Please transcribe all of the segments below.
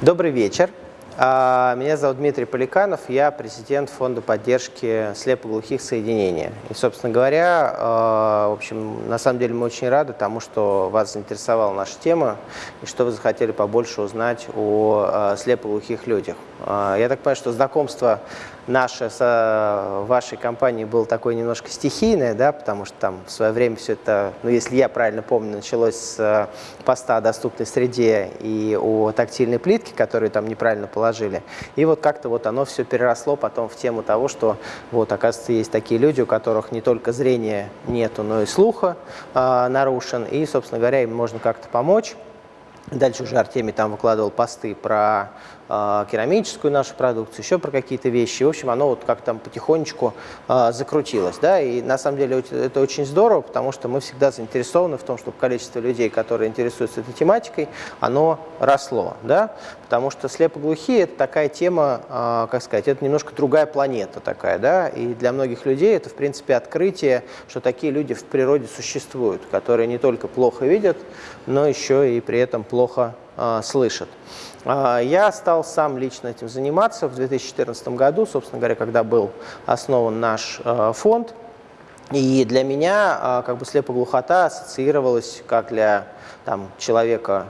Добрый вечер. А, меня зовут Дмитрий Поликанов, я президент фонда поддержки слепоглухих соединения. И, собственно говоря, а, в общем, на самом деле мы очень рады тому, что вас заинтересовала наша тема и что вы захотели побольше узнать о а, слепоглухих людях. Я так понимаю, что знакомство наше с вашей компанией было такое немножко стихийное, да, потому что там в свое время все это, ну, если я правильно помню, началось с поста о доступной среде и о тактильной плитке, которую там неправильно положили. И вот как-то вот оно все переросло потом в тему того, что вот, оказывается, есть такие люди, у которых не только зрения нету, но и слуха э, нарушен, и, собственно говоря, им можно как-то помочь. Дальше уже Артемий там выкладывал посты про э, керамическую нашу продукцию, еще про какие-то вещи. В общем, оно вот как там потихонечку э, закрутилось. Да? И на самом деле это очень здорово, потому что мы всегда заинтересованы в том, чтобы количество людей, которые интересуются этой тематикой, оно росло. Да? Потому что слепоглухие – это такая тема, э, как сказать, это немножко другая планета такая. Да? И для многих людей это, в принципе, открытие, что такие люди в природе существуют, которые не только плохо видят, но еще и при этом плохо слышат. А, я стал сам лично этим заниматься в 2014 году, собственно говоря, когда был основан наш э, фонд. И для меня э, как бы слепоглухота ассоциировалась как для там, человека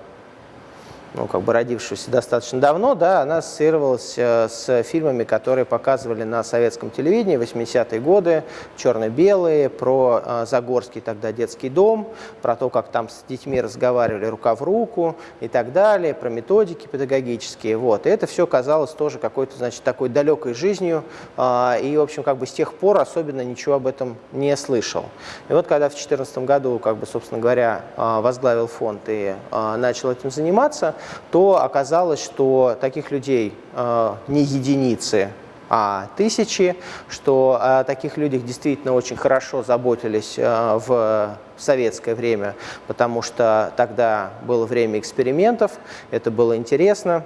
ну, как бы родившуюся достаточно давно, да, она ассоциировалась э, с фильмами, которые показывали на советском телевидении 80-е годы, черно-белые, про э, Загорский тогда детский дом, про то, как там с детьми разговаривали рука в руку и так далее, про методики педагогические. Вот. И это все казалось тоже какой-то, значит, такой далекой жизнью, э, и, в общем, как бы с тех пор особенно ничего об этом не слышал. И вот когда в 2014 году, как бы, собственно говоря, возглавил фонд и начал этим заниматься, то оказалось, что таких людей э, не единицы, а тысячи, что о таких людях действительно очень хорошо заботились э, в советское время, потому что тогда было время экспериментов, это было интересно.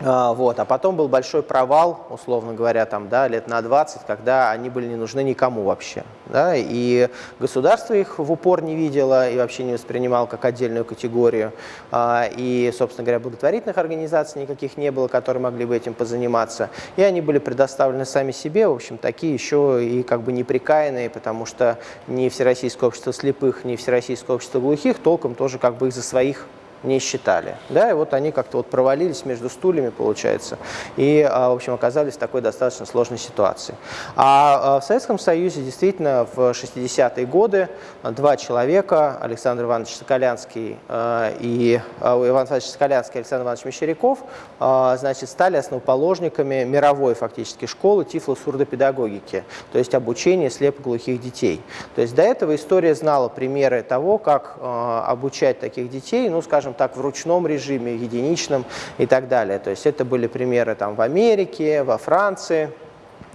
А, вот. А потом был большой провал, условно говоря, там, да, лет на 20, когда они были не нужны никому вообще. Да, и государство их в упор не видело и вообще не воспринимало как отдельную категорию. А, и, собственно говоря, благотворительных организаций никаких не было, которые могли бы этим позаниматься. И они были предоставлены сами себе, в общем, такие еще и как бы неприкаянные, потому что ни Всероссийское общество слепых, ни Всероссийское общество глухих толком тоже как бы их за своих не считали. Да, и вот они как-то вот провалились между стульями, получается, и, а, в общем, оказались в такой достаточно сложной ситуации. А, а в Советском Союзе действительно в 60-е годы два человека, Александр Иванович Соколянский а, и Иван Иванович Соколянский Александр Иванович Мещеряков, значит, стали основоположниками мировой фактически школы тифлосурдопедагогики, то есть обучения слепоглухих детей. То есть до этого история знала примеры того, как обучать таких детей, ну, скажем, скажем так, в ручном режиме, единичном и так далее. То есть это были примеры там в Америке, во Франции,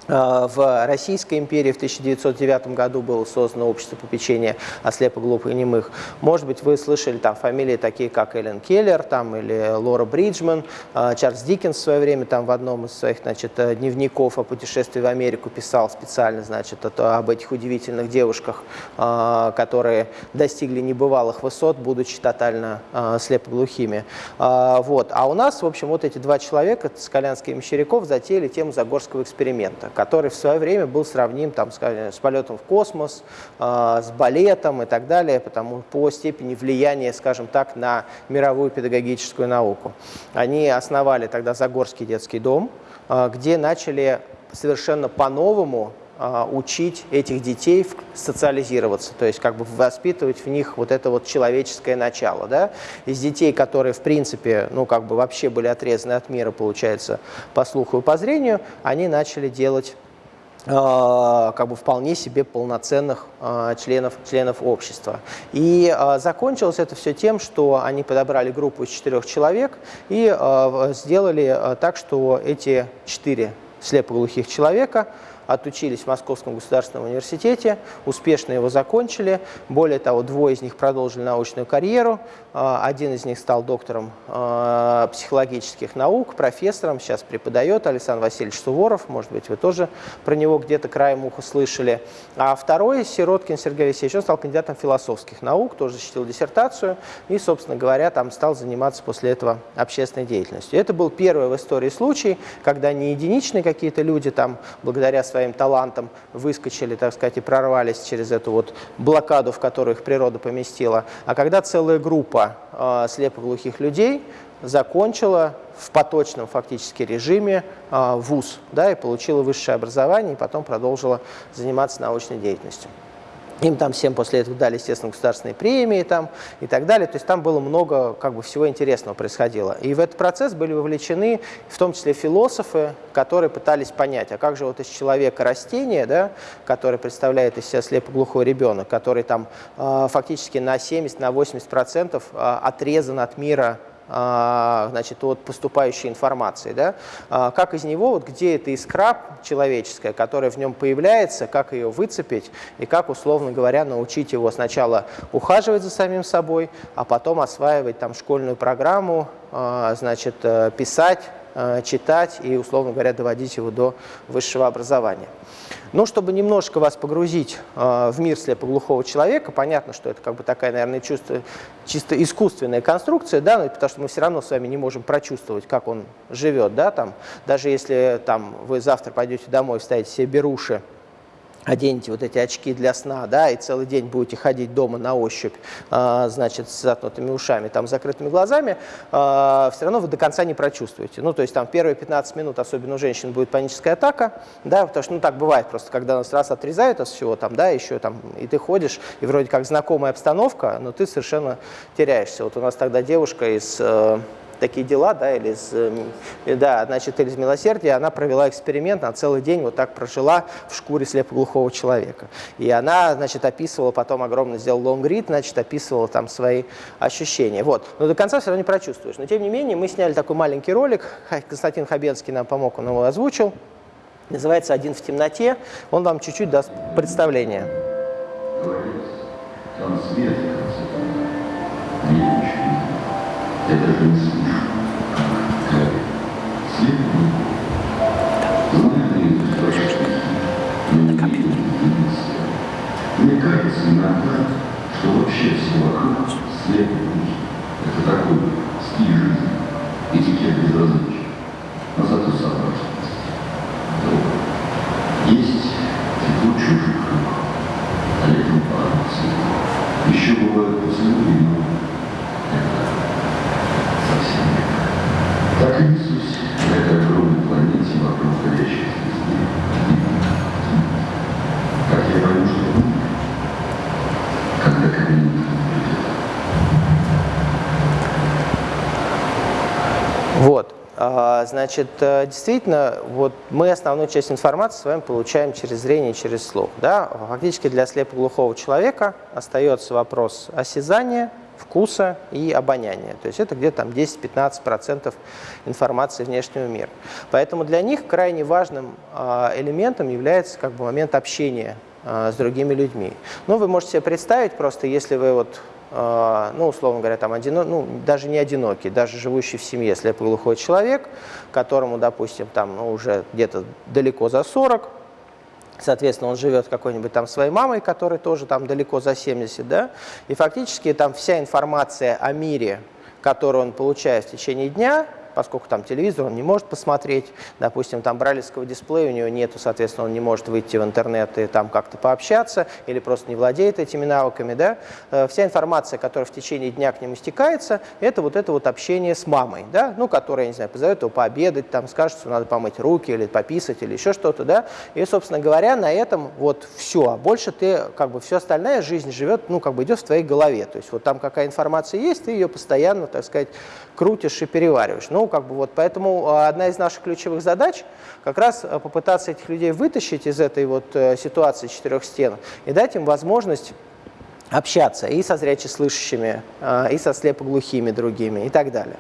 в Российской империи в 1909 году было создано общество попечения о слепоглупых и немых. Может быть, вы слышали там фамилии такие, как Эллен Келлер там, или Лора Бриджман. Э, Чарльз Диккенс в свое время там в одном из своих значит, э, дневников о путешествии в Америку писал специально значит, об этих удивительных девушках, которые достигли небывалых высот, будучи тотально слепоглухими. Вот. А у нас, в общем, вот эти два человека, Скалянский и Мещеряков, затеяли тему Загорского эксперимента который в свое время был сравним там, скажем, с полетом в космос, э, с балетом и так далее, потому по степени влияния, скажем так, на мировую педагогическую науку. Они основали тогда Загорский детский дом, э, где начали совершенно по-новому учить этих детей социализироваться, то есть как бы воспитывать в них вот это вот человеческое начало. Да? Из детей, которые в принципе, ну как бы вообще были отрезаны от мира, получается, по слуху и по зрению, они начали делать э, как бы вполне себе полноценных э, членов, членов общества. И закончилось это все тем, что они подобрали группу из четырех человек и сделали так, что эти четыре слепоглухих человека отучились в Московском государственном университете, успешно его закончили. Более того, двое из них продолжили научную карьеру. Один из них стал доктором психологических наук, профессором, сейчас преподает Александр Васильевич Суворов, может быть, вы тоже про него где-то краем уха слышали. А второй, Сироткин Сергей Алексеевич, он стал кандидатом философских наук, тоже защитил диссертацию и, собственно говоря, там стал заниматься после этого общественной деятельностью. Это был первый в истории случай, когда не единичные какие-то люди там, благодаря своим талантам, выскочили, так сказать, и прорвались через эту вот блокаду, в которую их природа поместила, а когда целая группа э, слепоглухих людей закончила в поточном фактически режиме э, вуз да, и получила высшее образование, и потом продолжила заниматься научной деятельностью. Им там всем после этого дали, естественно, государственные премии там, и так далее. То есть там было много как бы, всего интересного происходило. И в этот процесс были вовлечены в том числе философы, которые пытались понять, а как же вот из человека растение, да, которое представляет из себя слепоглухой ребенок, который там э, фактически на 70-80% на э, отрезан от мира а, значит, от поступающей информации. Да? А, как из него, вот где эта искра человеческая, которая в нем появляется, как ее выцепить и как, условно говоря, научить его сначала ухаживать за самим собой, а потом осваивать там школьную программу, а, значит, э, писать, э, читать и, условно говоря, доводить его до высшего образования. Но чтобы немножко вас погрузить э, в мир слепоглухого человека, понятно, что это как бы такая, наверное, чувство, чисто искусственная конструкция, да, но потому что мы все равно с вами не можем прочувствовать, как он живет, да, там, даже если там, вы завтра пойдете домой, вставите себе беруши, оденете вот эти очки для сна, да, и целый день будете ходить дома на ощупь, э, значит, с заткнутыми ушами, там, закрытыми глазами, э, все равно вы до конца не прочувствуете. Ну, то есть там первые 15 минут, особенно у женщин, будет паническая атака, да, потому что, ну, так бывает просто, когда нас раз отрезают от всего там, да, еще там, и ты ходишь, и вроде как знакомая обстановка, но ты совершенно теряешься. Вот у нас тогда девушка из... Э, такие дела, да, или из, эм, да, значит, или из милосердия, она провела эксперимент, она целый день вот так прожила в шкуре слепоглухого человека. И она, значит, описывала, потом огромно сделал лонгрид, значит, описывала там свои ощущения. Вот. Но до конца все равно не прочувствуешь. Но, тем не менее, мы сняли такой маленький ролик, Константин Хабенский нам помог, он его озвучил. Называется «Один в темноте». Он вам чуть-чуть даст представление. Там свет, это слышу. Мне кажется иногда, что вообще все вокруг слепо Это такой стиль жизни, этикет безразличия, но зато сообразность. Есть тепло чужих рук, а летом парус. Еще бывают поцелуи, но Так и несусь на этой огромной планете вокруг горящих звезды. Как я пойму, что умер, когда ко мне никто не придет. Вот. А, значит, э, действительно, вот мы основную часть информации с вами получаем через зрение, через слух. Да? Фактически для слепоглухого человека остается вопрос осязания, вкуса и обоняния. То есть это где-то там 10-15% информации внешнего мира. Поэтому для них крайне важным а, элементом является как бы момент общения а, с другими людьми. Ну, вы можете себе представить просто, если вы вот ну, условно говоря, там, одино, ну, даже не одинокий, даже живущий в семье слепоглухой человек, которому, допустим, там, ну, уже где-то далеко за 40, Соответственно, он живет какой-нибудь там своей мамой, которая тоже там далеко за 70, да, и фактически там вся информация о мире, которую он получает в течение дня, поскольку там телевизор он не может посмотреть, допустим, там бралевского дисплея у него нету, соответственно, он не может выйти в интернет и там как-то пообщаться, или просто не владеет этими навыками, да, э, вся информация, которая в течение дня к нему стекается, это вот это вот общение с мамой, да, ну, которая, не знаю, позовет его пообедать, там, скажет, что надо помыть руки, или пописать, или еще что-то, да, и, собственно говоря, на этом вот все, а больше ты, как бы, все остальная жизнь живет, ну, как бы идет в твоей голове, то есть вот там какая информация есть, ты ее постоянно, так сказать, крутишь и перевариваешь. Ну, как бы вот, поэтому а, одна из наших ключевых задач как раз а, попытаться этих людей вытащить из этой вот э, ситуации четырех стен и дать им возможность общаться и со зрячеслышащими, а, и со слепоглухими другими и так далее.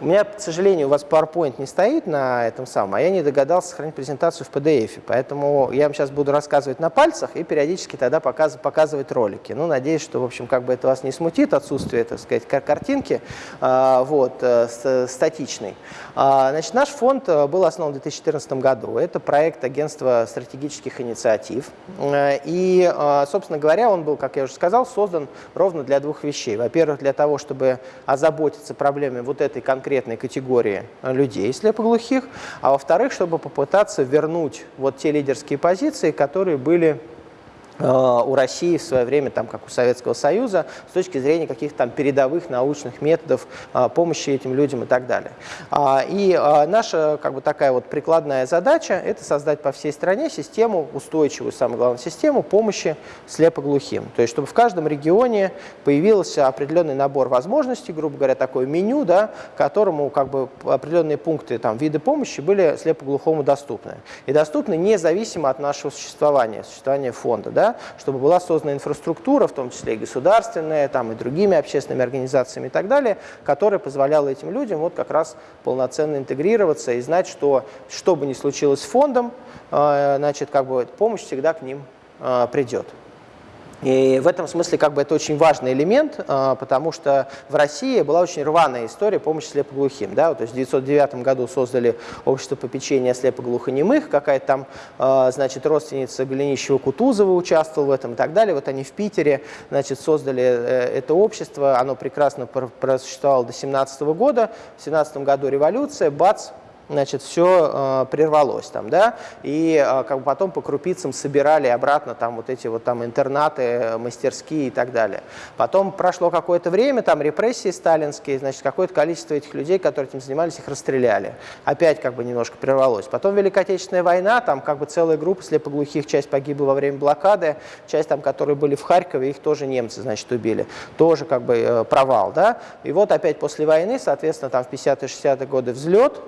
У меня, к сожалению, у вас PowerPoint не стоит на этом самом, а я не догадался сохранить презентацию в PDF. Поэтому я вам сейчас буду рассказывать на пальцах и периодически тогда показ, показывать ролики. Ну, надеюсь, что, в общем, как бы это вас не смутит, отсутствие, так сказать, картинки, а, вот, э, статичной. А, значит, наш фонд э, был основан в 2014 году. Это проект агентства стратегических инициатив. Э, и, собственно говоря, он был, как я уже сказал, создан ровно для двух вещей. Во-первых, для того, чтобы озаботиться проблемами вот этой конкретной конкретной категории людей слепоглухих, а во-вторых, чтобы попытаться вернуть вот те лидерские позиции, которые были у России в свое время, там, как у Советского Союза, с точки зрения каких-то там передовых научных методов э, помощи этим людям и так далее. А, и э, наша как бы такая вот прикладная задача – это создать по всей стране систему, устойчивую, самое главное, систему помощи слепоглухим. То есть, чтобы в каждом регионе появился определенный набор возможностей, грубо говоря, такое меню, да, которому как бы определенные пункты, там, виды помощи были слепоглухому доступны. И доступны независимо от нашего существования, существования фонда. Да? Да, чтобы была создана инфраструктура, в том числе и государственная, там, и другими общественными организациями и так далее, которая позволяла этим людям вот как раз полноценно интегрироваться и знать, что что бы ни случилось с фондом, э, значит, как бы помощь всегда к ним э, придет. И в этом смысле как бы это очень важный элемент, а, потому что в России была очень рваная история помощи слепоглухим. Да? То есть в 1909 году создали общество попечения слепоглухонемых, какая-то там, а, значит, родственница Голенищева-Кутузова участвовала в этом и так далее. Вот они в Питере, значит, создали э, это общество, оно прекрасно просуществовало до 17 года. В 17 году революция, бац, значит, все э, прервалось там, да, и э, как бы потом по крупицам собирали обратно там вот эти вот там интернаты, мастерские и так далее. Потом прошло какое-то время, там репрессии сталинские, значит, какое-то количество этих людей, которые этим занимались, их расстреляли. Опять как бы немножко прервалось. Потом Великая Отечественная война, там как бы целая группа слепоглухих, часть погибла во время блокады, часть там, которые были в Харькове, их тоже немцы, значит, убили. Тоже как бы э, провал, да. И вот опять после войны, соответственно, там в 50-60-е годы взлет,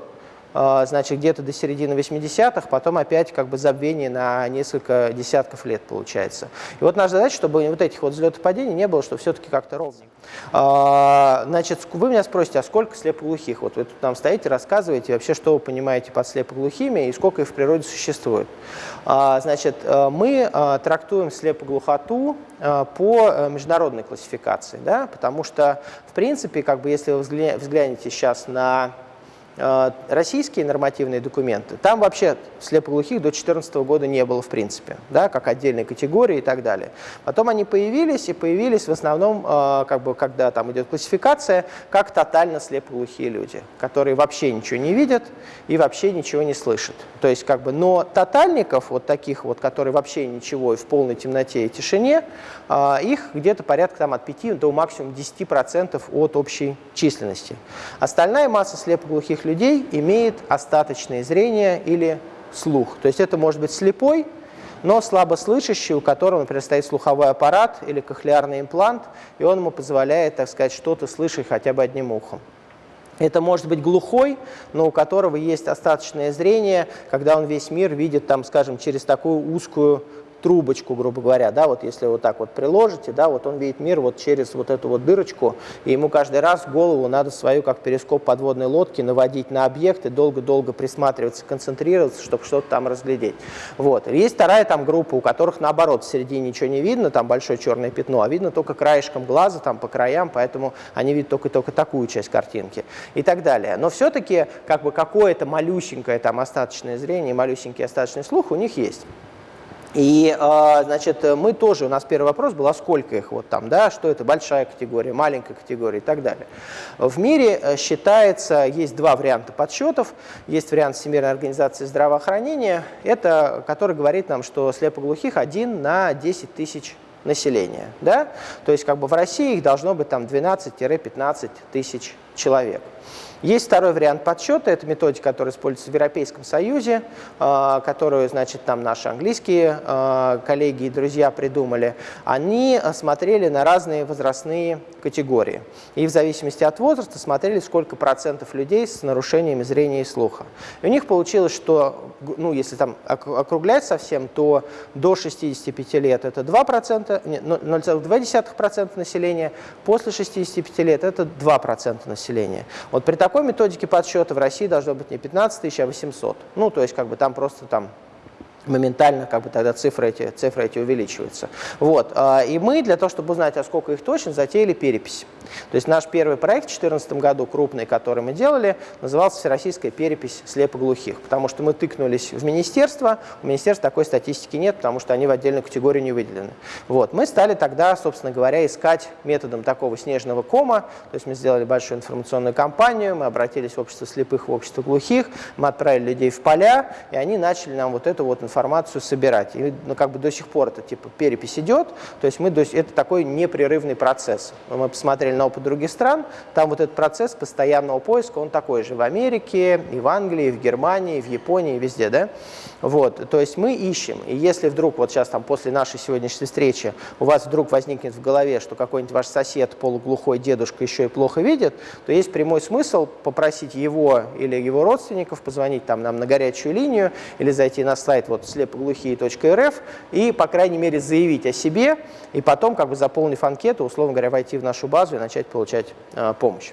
значит, где-то до середины 80-х, потом опять как бы забвение на несколько десятков лет получается. И вот наша задача, чтобы вот этих вот взлетов падений не было, что все-таки как-то ровненько. А, значит, вы меня спросите, а сколько слепоглухих? Вот вы тут нам стоите, рассказываете вообще, что вы понимаете под слепоглухими и сколько их в природе существует. А, значит, э, мы э, трактуем слепоглухоту э, по международной классификации, да, потому что, в принципе, как бы, если вы взглянете сейчас на российские нормативные документы, там вообще слепоглухих до 2014 года не было в принципе, да, как отдельной категории и так далее. Потом они появились, и появились в основном, э, как бы, когда там идет классификация, как тотально слепоглухие люди, которые вообще ничего не видят и вообще ничего не слышат. То есть, как бы, но тотальников, вот таких вот, которые вообще ничего и в полной темноте и тишине, э, их где-то порядка там, от 5 до максимум 10% от общей численности. Остальная масса слепоглухих людей имеет остаточное зрение или слух. То есть это может быть слепой, но слабослышащий, у которого, например, стоит слуховой аппарат или кохлеарный имплант, и он ему позволяет, так сказать, что-то слышать хотя бы одним ухом. Это может быть глухой, но у которого есть остаточное зрение, когда он весь мир видит, там, скажем, через такую узкую трубочку, грубо говоря, да, вот если вот так вот приложите, да, вот он видит мир вот через вот эту вот дырочку, и ему каждый раз голову надо свою, как перископ подводной лодки, наводить на объекты, долго-долго присматриваться, концентрироваться, чтобы что-то там разглядеть. Вот. Есть вторая там группа, у которых наоборот в середине ничего не видно, там большое черное пятно, а видно только краешком глаза, там по краям, поэтому они видят только-только такую часть картинки и так далее. Но все-таки как бы какое-то малюсенькое там остаточное зрение, малюсенький остаточный слух у них есть. И, а, значит, мы тоже, у нас первый вопрос был, а сколько их вот там, да, что это большая категория, маленькая категория и так далее. В мире э, считается, есть два варианта подсчетов. Есть вариант Всемирной организации здравоохранения, это, который говорит нам, что слепоглухих один на 10 тысяч населения, да, то есть как бы в России их должно быть там 12-15 тысяч человек. Есть второй вариант подсчета, это методика, которая используется в Европейском Союзе, а, которую, значит, там наши английские а, коллеги и друзья придумали. Они смотрели на разные возрастные категории. И в зависимости от возраста смотрели, сколько процентов людей с нарушениями зрения и слуха. И у них получилось, что, ну, если там округлять совсем, то до 65 лет это 2% 0,2% населения, после 65 лет это 2% населения. Вот при такой методике подсчета в России должно быть не 15 тысяч, а 800. Ну, то есть как бы там просто там моментально как бы тогда цифры эти, цифры эти увеличиваются. Вот. А, и мы для того, чтобы узнать, а сколько их точно, затеяли перепись. То есть наш первый проект в 2014 году, крупный, который мы делали, назывался «Всероссийская перепись слепоглухих», потому что мы тыкнулись в министерство, у министерства такой статистики нет, потому что они в отдельную категорию не выделены. Вот. Мы стали тогда, собственно говоря, искать методом такого снежного кома, то есть мы сделали большую информационную кампанию, мы обратились в общество слепых, в общество глухих, мы отправили людей в поля, и они начали нам вот эту вот информацию информацию собирать. И ну, как бы до сих пор это типа перепись идет, то есть мы, это такой непрерывный процесс. Мы посмотрели на опыт других стран, там вот этот процесс постоянного поиска, он такой же в Америке, и в Англии, и в Германии, и в Японии, и везде, да? Вот, то есть мы ищем, и если вдруг вот сейчас там после нашей сегодняшней встречи у вас вдруг возникнет в голове, что какой-нибудь ваш сосед, полуглухой дедушка еще и плохо видит, то есть прямой смысл попросить его или его родственников позвонить там нам на горячую линию или зайти на сайт вот слепоглухие.рф и, по крайней мере, заявить о себе, и потом, как бы заполнив анкету, условно говоря, войти в нашу базу и начать получать э, помощь.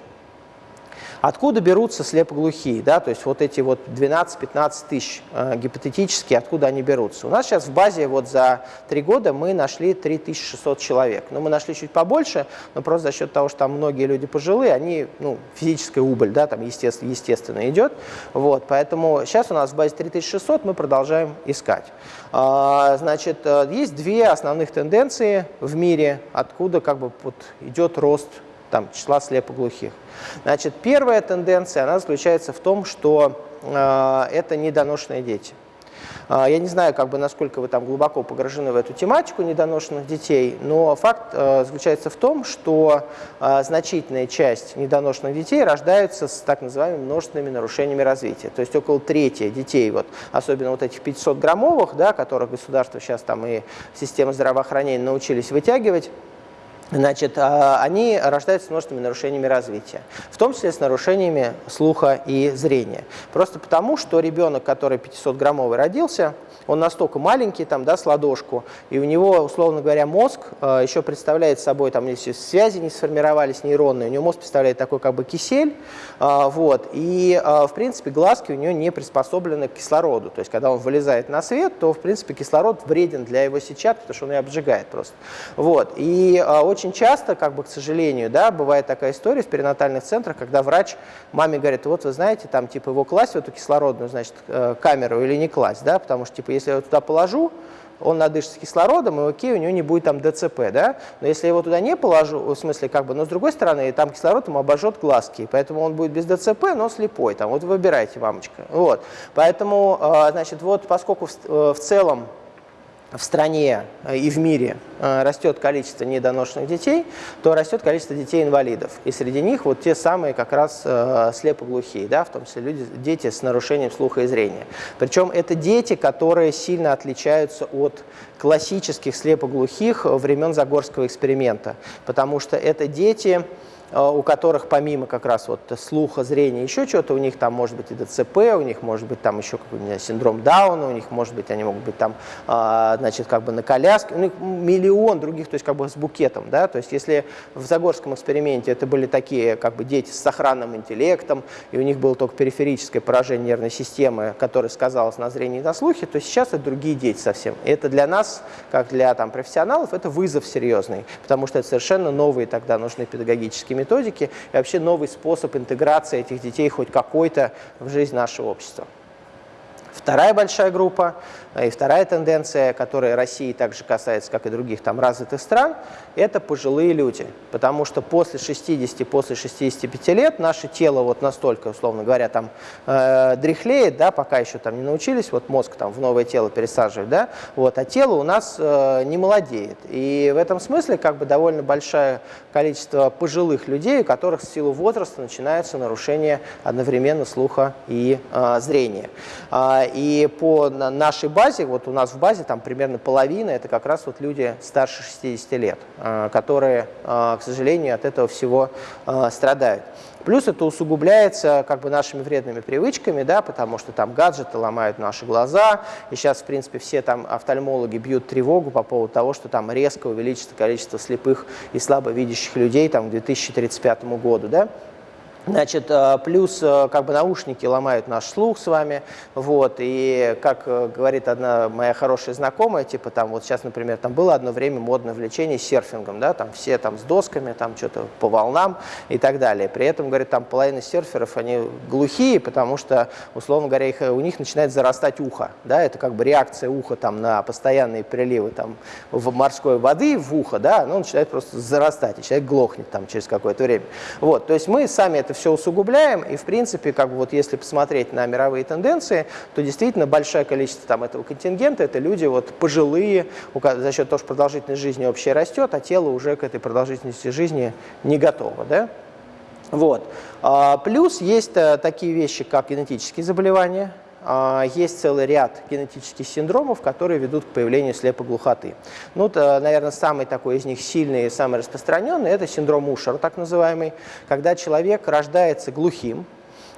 Откуда берутся слепоглухие? Да? То есть вот эти вот 12-15 тысяч э, гипотетически, откуда они берутся? У нас сейчас в базе вот за три года мы нашли 3600 человек. Но ну, мы нашли чуть побольше, но просто за счет того, что там многие люди пожилые, они, ну, физическая убыль, да, там естественно, естественно идет. Вот, поэтому сейчас у нас в базе 3600 мы продолжаем искать. А, значит, э, есть две основных тенденции в мире, откуда как бы вот идет рост там, числа слепоглухих. Значит, первая тенденция, она заключается в том, что э, это недоношенные дети. Э, я не знаю, как бы, насколько вы там глубоко погружены в эту тематику недоношенных детей, но факт э, заключается в том, что э, значительная часть недоношенных детей рождаются с так называемыми множественными нарушениями развития. То есть около трети детей, вот, особенно вот этих 500-граммовых, да, которых государство сейчас там и система здравоохранения научились вытягивать, значит, а, они рождаются с множественными нарушениями развития, в том числе с нарушениями слуха и зрения. Просто потому, что ребенок, который 500-граммовый родился, он настолько маленький, там, да, с ладошку, и у него, условно говоря, мозг э, еще представляет собой, там, если связи не сформировались нейронные, у него мозг представляет такой как бы кисель, э, вот, и, в принципе, глазки у него не приспособлены к кислороду, то есть, когда он вылезает на свет, то, в принципе, кислород вреден для его сетчатки, потому что он ее обжигает просто, вот, и очень часто, как бы, к сожалению, да, бывает такая история в перинатальных центрах, когда врач маме говорит, вот вы знаете, там, типа, его класть в эту кислородную, значит, э, камеру или не класть, да, потому что, типа, если я его туда положу, он надышится кислородом, и окей, у него не будет там ДЦП, да? Но если я его туда не положу, в смысле, как бы, но с другой стороны, там кислород ему обожжет глазки, поэтому он будет без ДЦП, но слепой, там, вот выбирайте, мамочка, вот. Поэтому, э, значит, вот поскольку в целом в стране э, и в мире э, растет количество недоношенных детей, то растет количество детей-инвалидов. И среди них вот те самые как раз э, слепоглухие, да, в том числе люди, дети с нарушением слуха и зрения. Причем это дети, которые сильно отличаются от классических слепоглухих времен Загорского эксперимента, потому что это дети, у которых помимо как раз вот слуха, зрения, еще чего-то, у них там может быть и ДЦП, у них может быть там еще какой-нибудь синдром Дауна, у них может быть, они могут быть там, а, значит, как бы на коляске, у них миллион других, то есть как бы с букетом, да, то есть если в Загорском эксперименте это были такие как бы дети с сохранным интеллектом, и у них было только периферическое поражение нервной системы, которое сказалось на зрении и на слухе, то сейчас это другие дети совсем. И это для нас, как для там профессионалов, это вызов серьезный, потому что это совершенно новые тогда нужны педагогические методики и вообще новый способ интеграции этих детей хоть какой-то в жизнь нашего общества. Вторая большая группа и вторая тенденция, которая России также касается, как и других там развитых стран, это пожилые люди. Потому что после 60, после 65 лет наше тело вот настолько, условно говоря, там э, дряхлеет, да, пока еще там не научились, вот мозг там в новое тело пересаживать, да, вот, а тело у нас э, не молодеет. И в этом смысле как бы довольно большое количество пожилых людей, у которых в силу возраста начинаются нарушения одновременно слуха и э, зрения. А, И по нашей базе, вот у нас в базе там примерно половина, это как раз вот люди старше 60 лет, которые, к сожалению, от этого всего страдают. Плюс это усугубляется как бы нашими вредными привычками, да, потому что там гаджеты ломают наши глаза, и сейчас, в принципе, все там офтальмологи бьют тревогу по поводу того, что там резко увеличится количество слепых и слабовидящих людей там, к 2035 году. Да. Значит, э, плюс э, как бы наушники ломают наш слух с вами, вот, и как э, говорит одна моя хорошая знакомая, типа там вот сейчас, например, там было одно время модное влечение серфингом, да, там все там с досками, там что-то по волнам и так далее. При этом, говорит, там половина серферов, они глухие, потому что, условно говоря, их, у них начинает зарастать ухо, да, это как бы реакция уха там на постоянные приливы там в морской воды в ухо, да, оно начинает просто зарастать, и человек глохнет там через какое-то время. Вот, то есть мы сами это все усугубляем, и, в принципе, как бы вот если посмотреть на мировые тенденции, то действительно большое количество там этого контингента – это люди вот пожилые, за счет того, что продолжительность жизни общая растет, а тело уже к этой продолжительности жизни не готово. Да? Вот. А, плюс есть э, такие вещи, как генетические заболевания, есть целый ряд генетических синдромов, которые ведут к появлению слепоглухоты. Ну, то, наверное, самый такой из них сильный и самый распространенный – это синдром Ушера, так называемый, когда человек рождается глухим,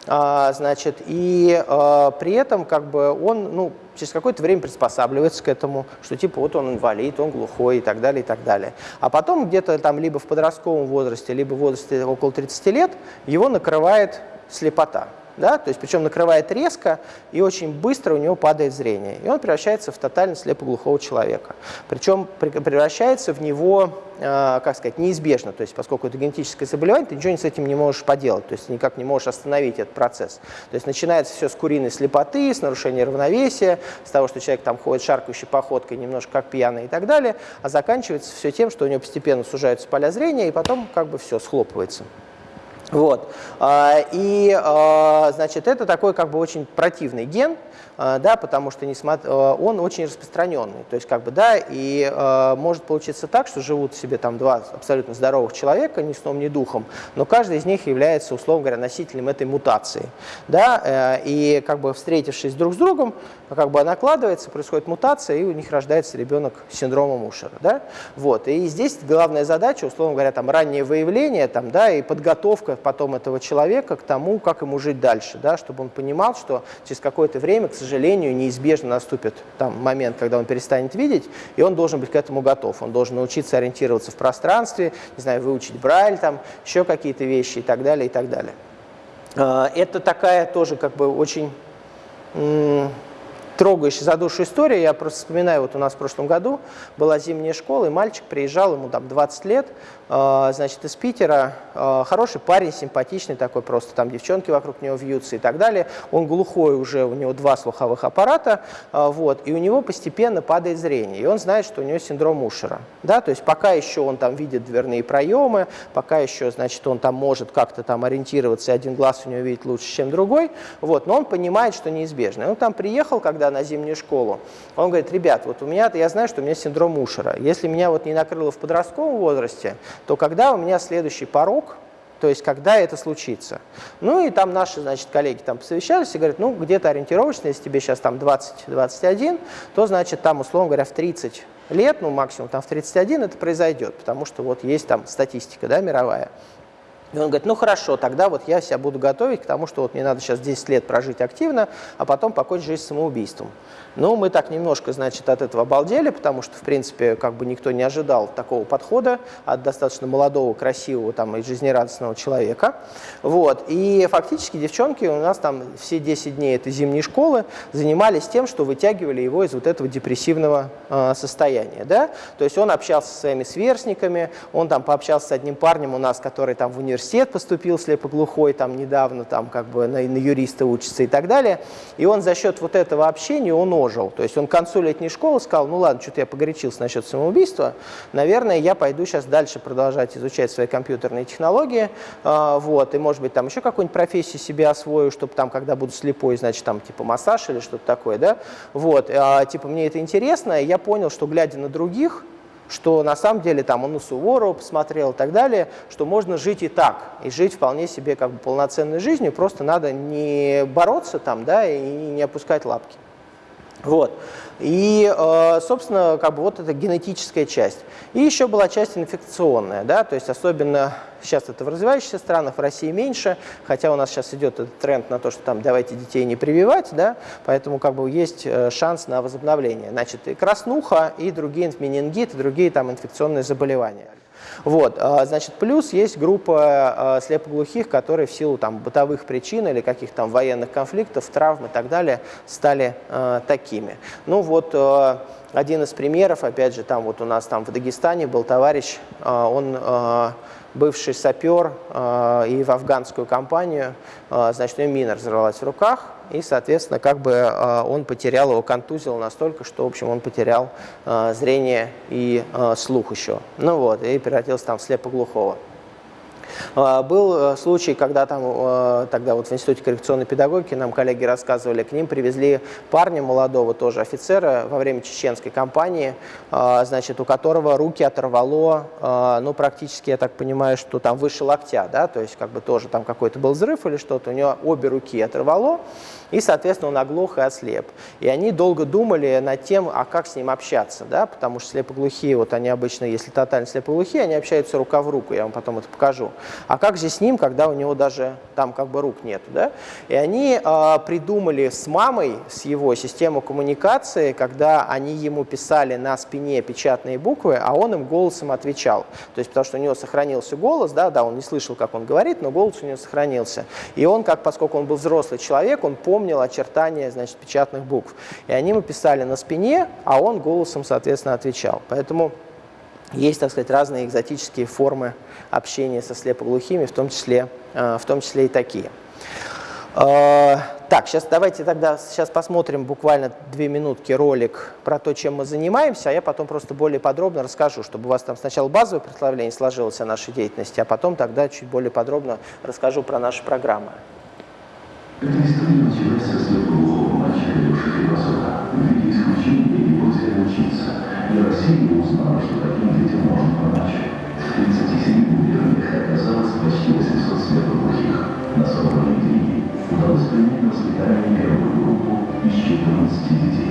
а, значит, и а, при этом как бы он ну, через какое-то время приспосабливается к этому, что типа вот он инвалид, он глухой и так далее, и так далее. А потом где-то там либо в подростковом возрасте, либо в возрасте около 30 лет его накрывает слепота да, то есть причем накрывает резко и очень быстро у него падает зрение. И он превращается в тотально слепоглухого человека. Причем превращается в него, э, как сказать, неизбежно, то есть поскольку это генетическое заболевание, ты ничего с этим не можешь поделать, то есть никак не можешь остановить этот процесс. То есть начинается все с куриной слепоты, с нарушения равновесия, с того, что человек там ходит шаркающей походкой, немножко как пьяный и так далее, а заканчивается все тем, что у него постепенно сужаются поля зрения, и потом как бы все схлопывается. Вот. А, и, а, значит, это такой как бы очень противный ген, да, потому что он очень распространенный. То есть, как бы, да, и может получиться так, что живут себе там два абсолютно здоровых человека, ни сном, ни духом, но каждый из них является, условно говоря, носителем этой мутации. Да, э, и как бы встретившись друг с другом, как бы накладывается, происходит мутация, и у них рождается ребенок с синдромом Ушера. Да? Вот. И здесь главная задача, условно говоря, там, раннее выявление там, да, и подготовка потом этого человека к тому, как ему жить дальше, да, чтобы он понимал, что через какое-то время, к сожалению, неизбежно наступит там, момент, когда он перестанет видеть, и он должен быть к этому готов. Он должен научиться ориентироваться в пространстве, не знаю, выучить Брайль, там, еще какие-то вещи и так далее, и так далее. А, это такая тоже как бы очень трогающая за душу история. Я просто вспоминаю, вот у нас в прошлом году была зимняя школа, и мальчик приезжал, ему там 20 лет, а, значит, из Питера, а, хороший парень, симпатичный такой, просто там девчонки вокруг него вьются и так далее. Он глухой уже, у него два слуховых аппарата, а, вот, и у него постепенно падает зрение, и он знает, что у него синдром Ушера, да, то есть пока еще он там видит дверные проемы, пока еще, значит, он там может как-то там ориентироваться, и один глаз у него видит лучше, чем другой, вот, но он понимает, что неизбежно. Он там приехал, когда на зимнюю школу, он говорит, ребят, вот у меня, я знаю, что у меня синдром Ушера, если меня вот не накрыло в подростковом возрасте, то когда у меня следующий порог, то есть когда это случится. Ну и там наши, значит, коллеги там посовещались и говорят, ну где-то ориентировочно, если тебе сейчас там 20-21, то значит там, условно говоря, в 30 лет, ну максимум там в 31 это произойдет, потому что вот есть там статистика, да, мировая. И он говорит, ну хорошо, тогда вот я себя буду готовить к тому, что вот мне надо сейчас 10 лет прожить активно, а потом покончить жизнь самоубийством. Ну, мы так немножко, значит, от этого обалдели, потому что, в принципе, как бы никто не ожидал такого подхода от достаточно молодого, красивого там, и жизнерадостного человека. Вот. И фактически девчонки у нас там все 10 дней этой зимней школы занимались тем, что вытягивали его из вот этого депрессивного э, состояния. Да? То есть он общался со своими сверстниками, он там пообщался с одним парнем у нас, который там в университет поступил слепоглухой, там недавно там как бы на, на юриста учится и так далее. И он за счет вот этого общения, он ожил. То есть он к концу летней школы сказал, ну ладно, что-то я погорячился насчет самоубийства, наверное, я пойду сейчас дальше продолжать изучать свои компьютерные технологии, э, вот, и может быть там еще какую-нибудь профессию себе освою, чтобы там, когда буду слепой, значит, там типа массаж или что-то такое, да, вот, э, типа мне это интересно, и я понял, что глядя на других, что на самом деле там он у Суворова посмотрел и так далее, что можно жить и так, и жить вполне себе как бы полноценной жизнью, просто надо не бороться там, да, и не опускать лапки. Вот. И, э, собственно, как бы вот это генетическая часть. И еще была часть инфекционная, да, то есть особенно сейчас это в развивающихся странах, в России меньше, хотя у нас сейчас идет этот тренд на то, что там давайте детей не прививать, да, поэтому как бы есть э, шанс на возобновление. Значит, и краснуха, и другие менингит, и другие там инфекционные заболевания. Вот, а, значит, плюс есть группа а, слепоглухих, которые в силу там, бытовых причин или каких-то там военных конфликтов, травм и так далее стали э, такими. Ну вот один из примеров, опять же, там вот у нас там в Дагестане был товарищ, он бывший сапер и в афганскую компанию, значит, у него мина разорвалась в руках, и, соответственно, как бы э, он потерял, его контузил настолько, что, в общем, он потерял э, зрение и э, слух еще. Ну вот, и превратился там в слепоглухого. А, был э, случай, когда там, э, тогда вот в Институте коррекционной педагогики нам коллеги рассказывали, к ним привезли парня молодого тоже офицера во время чеченской кампании, а, значит, у которого руки оторвало, а, ну, практически, я так понимаю, что там выше локтя, да, то есть как бы тоже там какой-то был взрыв или что-то, у него обе руки оторвало, и, соответственно, он оглох и ослеп. И они долго думали над тем, а как с ним общаться, да, потому что слепоглухие, вот они обычно, если тотально слепоглухие, они общаются рука в руку, я вам потом это покажу. А как же с ним, когда у него даже там как бы рук нет, да? И они э, придумали с мамой, с его систему коммуникации, когда они ему писали на спине печатные буквы, а он им голосом отвечал. То есть потому что у него сохранился голос, да, да, он не слышал, как он говорит, но голос у него сохранился. И он, как поскольку он был взрослый человек, он помнил очертания значит, печатных букв. И они ему писали на спине, а он голосом, соответственно, отвечал. Поэтому есть, так сказать, разные экзотические формы общения со слепоглухими, в том числе, э, в том числе и такие. Э, так, сейчас давайте тогда сейчас посмотрим буквально две минутки ролик про то, чем мы занимаемся, а я потом просто более подробно расскажу, чтобы у вас там сначала базовое представление сложилось о нашей деятельности, а потом тогда чуть более подробно расскажу про наши программы. Эта история началась со слепого мальчика Леши Философа. В виде исключения его учиться. И Россия activity.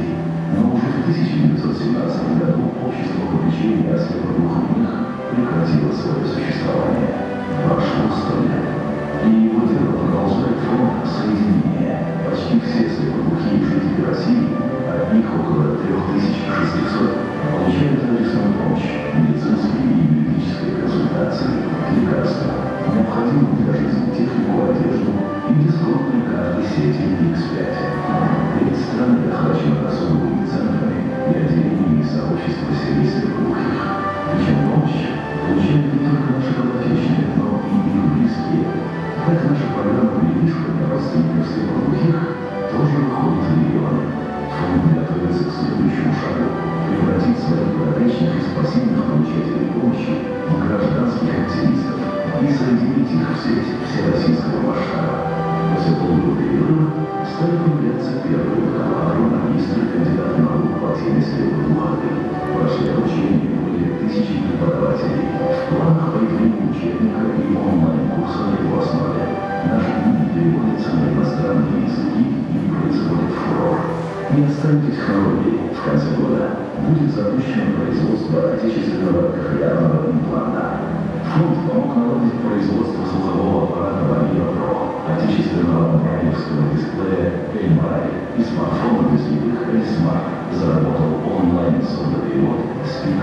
Не останьтесь в холодной. В конце года будет запущено производство отечественного кохлеарного импланта. Фонд помог наладить производство слухового аппарата Валера Про, отечественного брайлевского дисплея Эльмарай и смартфона без любых Эльсмарт. Заработал онлайн сурдоперевод Speak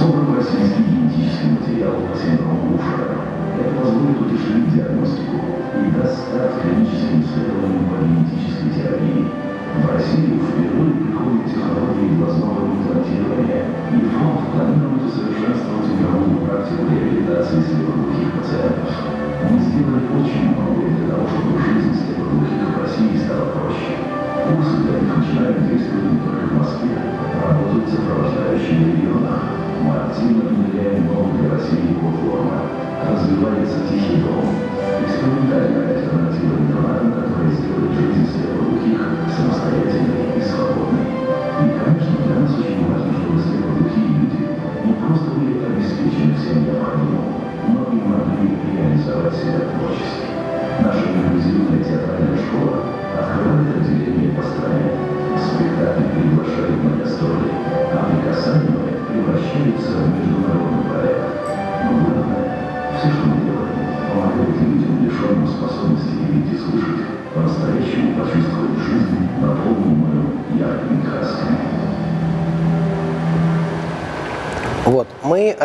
Собран российский генетический материал по синдрому Ушера это позволит утешить диагностику и даст старт клиническим исследованиям по генетической терапии.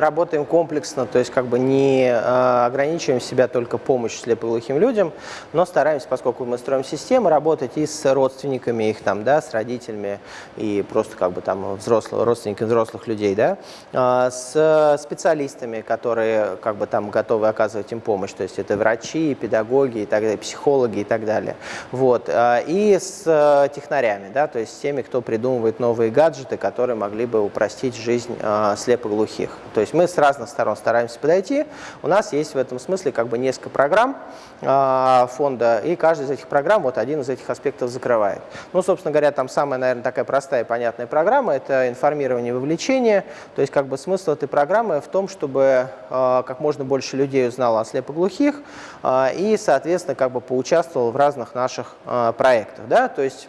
Работаем комплексно, то есть как бы не э, ограничиваем себя только помощью слепоглухим людям, но стараемся, поскольку мы строим систему, работать и с родственниками их там, да, с родителями и просто как бы там взрослых, родственниками взрослых людей, да, э, с специалистами, которые как бы там готовы оказывать им помощь, то есть это врачи, педагоги и так далее, психологи и так далее. Вот. Э, и с э, технарями, да, то есть с теми, кто придумывает новые гаджеты, которые могли бы упростить жизнь слепоглухих глухих. То есть мы с разных сторон стараемся подойти. У нас есть в этом смысле как бы несколько программ э, фонда, и каждая из этих программ вот один из этих аспектов закрывает. Ну, собственно говоря, там самая, наверное, такая простая и понятная программа – это информирование и вовлечение. То есть как бы смысл этой программы в том, чтобы э, как можно больше людей узнало о слепоглухих э, и, соответственно, как бы поучаствовал в разных наших э, проектах. Да? То есть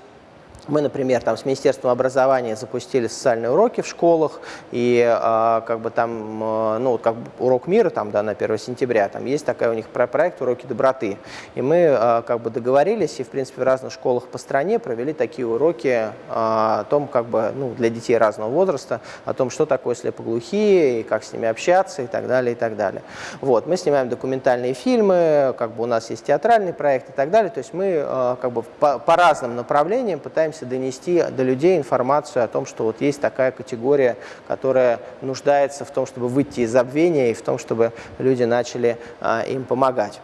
мы, например, там с Министерством образования запустили социальные уроки в школах, и э, как бы там, э, ну, как урок мира там, да, на 1 сентября, там есть такая у них проект «Уроки доброты». И мы э, как бы договорились и, в принципе, в разных школах по стране провели такие уроки э, о том, как бы, ну, для детей разного возраста, о том, что такое слепоглухие, и как с ними общаться и так далее, и так далее. Вот, мы снимаем документальные фильмы, как бы у нас есть театральный проект и так далее, то есть мы э, как бы по, по разным направлениям пытаемся пытаемся донести до людей информацию о том, что вот есть такая категория, которая нуждается в том, чтобы выйти из забвения и в том, чтобы люди начали а, им помогать.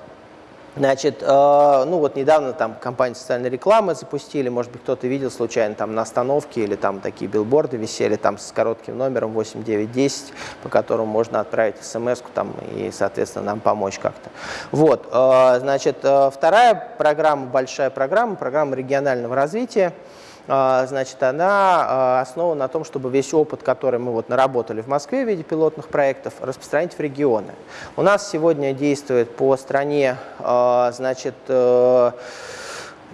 Значит, э, ну вот недавно там компанию социальной рекламы запустили, может быть, кто-то видел случайно там на остановке или там такие билборды висели там с коротким номером 8910, по которому можно отправить смс там и, соответственно, нам помочь как-то. Вот, э, значит, э, вторая программа, большая программа, программа регионального развития. А, значит, она а, основана на том, чтобы весь опыт, который мы вот наработали в Москве в виде пилотных проектов, распространить в регионы. У нас сегодня действует по стране, а, значит, э,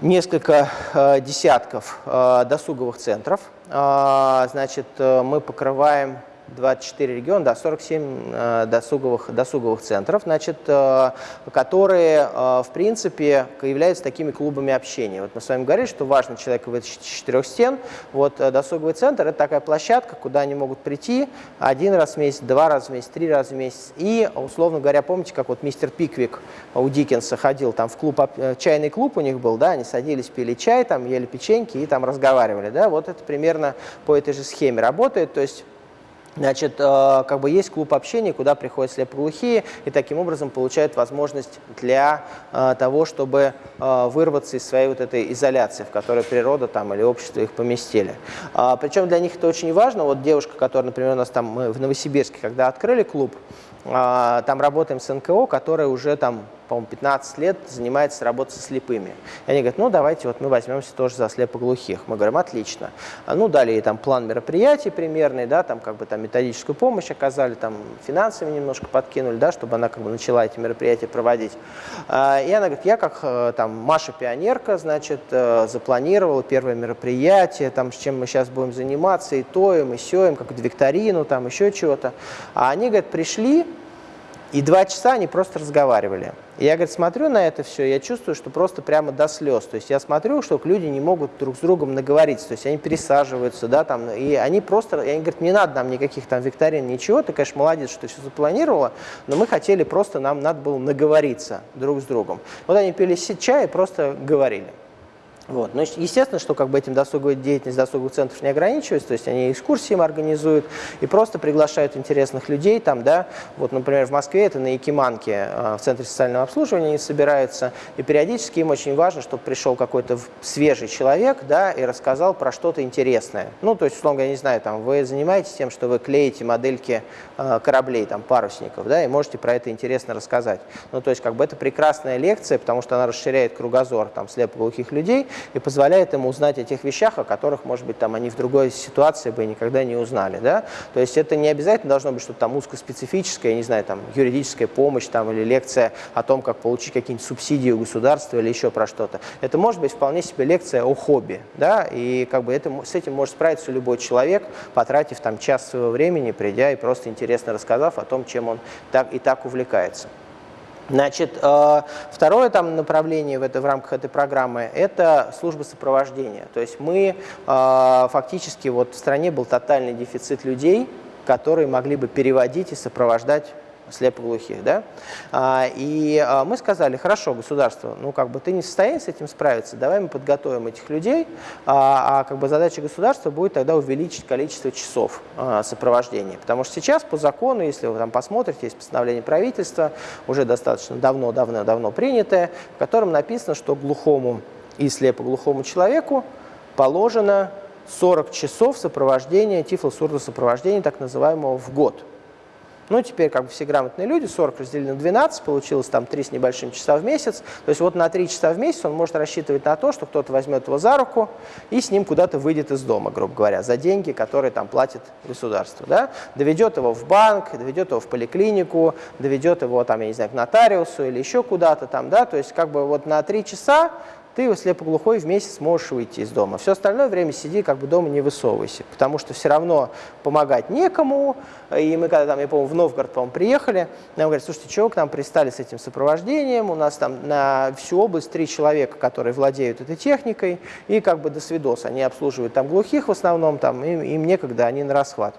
несколько э, десятков э, досуговых центров. Значит, мы покрываем 24 региона, да, 47 э, досуговых, досуговых центров, значит, э, которые, э, в принципе, являются такими клубами общения. Вот мы с вами говорили, что важно человеку выйти из четырех стен. Вот досуговый центр – это такая площадка, куда они могут прийти один раз в месяц, два раза в месяц, три раза в месяц. И, условно говоря, помните, как вот мистер Пиквик у Диккенса ходил, там в клуб, чайный клуб у них был, да, они садились, пили чай, там ели печеньки и там разговаривали, да, вот это примерно по этой же схеме работает, то есть Значит, э, как бы есть клуб общения, куда приходят слепоглухие и таким образом получают возможность для э, того, чтобы э, вырваться из своей вот этой изоляции, в которой природа там или общество их поместили. А, Причем для них это очень важно. Вот девушка, которая, например, у нас там мы в Новосибирске, когда открыли клуб, а, там работаем с НКО, которая уже там, по-моему, 15 лет занимается работой со слепыми. И они говорят, ну давайте вот мы возьмемся тоже за слепоглухих. Мы говорим, отлично. А, ну дали ей там план мероприятий примерный, да, там как бы там методическую помощь оказали, там финансами немножко подкинули, да, чтобы она как бы начала эти мероприятия проводить. А, и она говорит, я как э, там Маша Пионерка, значит, э, запланировала первое мероприятие, там с чем мы сейчас будем заниматься, и то, и сёем, как викторину, там еще чего-то. А они, говорят, пришли, и два часа они просто разговаривали. И я, говорит, смотрю на это все, я чувствую, что просто прямо до слез. То есть я смотрю, что люди не могут друг с другом наговориться, то есть они пересаживаются, да, там, и они просто, и они говорят, не надо нам никаких там викторин, ничего, ты, конечно, молодец, что все запланировала, но мы хотели просто, нам надо было наговориться друг с другом. Вот они пили чай и просто говорили. Вот. Но, естественно, что как бы этим досуговой деятельность досуговых центров не ограничивается, то есть они экскурсии им организуют и просто приглашают интересных людей там, да, вот, например, в Москве это на Якиманке, а, в Центре социального обслуживания они собираются, и периодически им очень важно, чтобы пришел какой-то свежий человек, да, и рассказал про что-то интересное. Ну, то есть, условно говоря, не знаю, там, вы занимаетесь тем, что вы клеите модельки э, кораблей, там, парусников, да, и можете про это интересно рассказать. Ну, то есть, как бы это прекрасная лекция, потому что она расширяет кругозор, там, слепоглухих людей, и позволяет ему узнать о тех вещах, о которых, может быть, там они в другой ситуации бы никогда не узнали. Да? То есть это не обязательно должно быть что-то там узкоспецифическое, я не знаю, там юридическая помощь там, или лекция о том, как получить какие-нибудь субсидии у государства или еще про что-то. Это может быть вполне себе лекция о хобби. Да? И как бы это, с этим может справиться любой человек, потратив там час своего времени, придя и просто интересно рассказав о том, чем он так и так увлекается. Значит, э, второе там направление в, это, в рамках этой программы – это служба сопровождения. То есть мы э, фактически, вот в стране был тотальный дефицит людей, которые могли бы переводить и сопровождать слепоглухих, да, а, и а, мы сказали, хорошо, государство, ну, как бы ты не в состоянии с этим справиться, давай мы подготовим этих людей, а, а как бы задача государства будет тогда увеличить количество часов сопровождения, потому что сейчас по закону, если вы там посмотрите, есть постановление правительства, уже достаточно давно-давно-давно принятое, в котором написано, что глухому и слепоглухому человеку положено 40 часов сопровождения, тифлосурдосопровождения, так называемого, в год. Ну, теперь как бы все грамотные люди, 40 разделили на 12, получилось там 3 с небольшим часа в месяц. То есть вот на 3 часа в месяц он может рассчитывать на то, что кто-то возьмет его за руку и с ним куда-то выйдет из дома, грубо говоря, за деньги, которые там платит государство. Да? Доведет его в банк, доведет его в поликлинику, доведет его там, я не знаю, к нотариусу или еще куда-то там, да, то есть как бы вот на 3 часа ты слепоглухой в месяц выйти из дома. Все остальное время сиди, как бы дома не высовывайся, потому что все равно помогать некому. И мы когда там, я помню, в Новгород, по приехали, нам говорят, слушайте, чего к нам пристали с этим сопровождением, у нас там на всю область три человека, которые владеют этой техникой, и как бы до свидос, они обслуживают там глухих в основном, там, им, им некогда, они на расхват.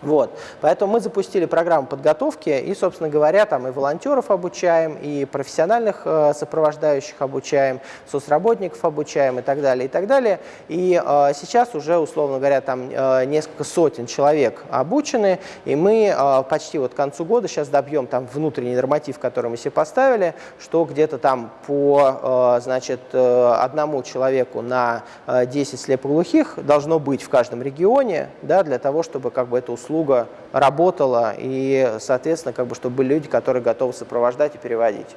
Вот. Поэтому мы запустили программу подготовки и, собственно говоря, там и волонтеров обучаем, и профессиональных э, сопровождающих обучаем, соцработников обучаем и так далее, и так далее. И э, сейчас уже, условно говоря, там э, несколько сотен человек обучены, и мы э, почти вот к концу года сейчас добьем там внутренний норматив, который мы себе поставили, что где-то там по, э, значит, э, одному человеку на э, 10 слепоглухих должно быть в каждом регионе, да, для того, чтобы как бы эту услугу услуга работала, и, соответственно, как бы, чтобы были люди, которые готовы сопровождать и переводить.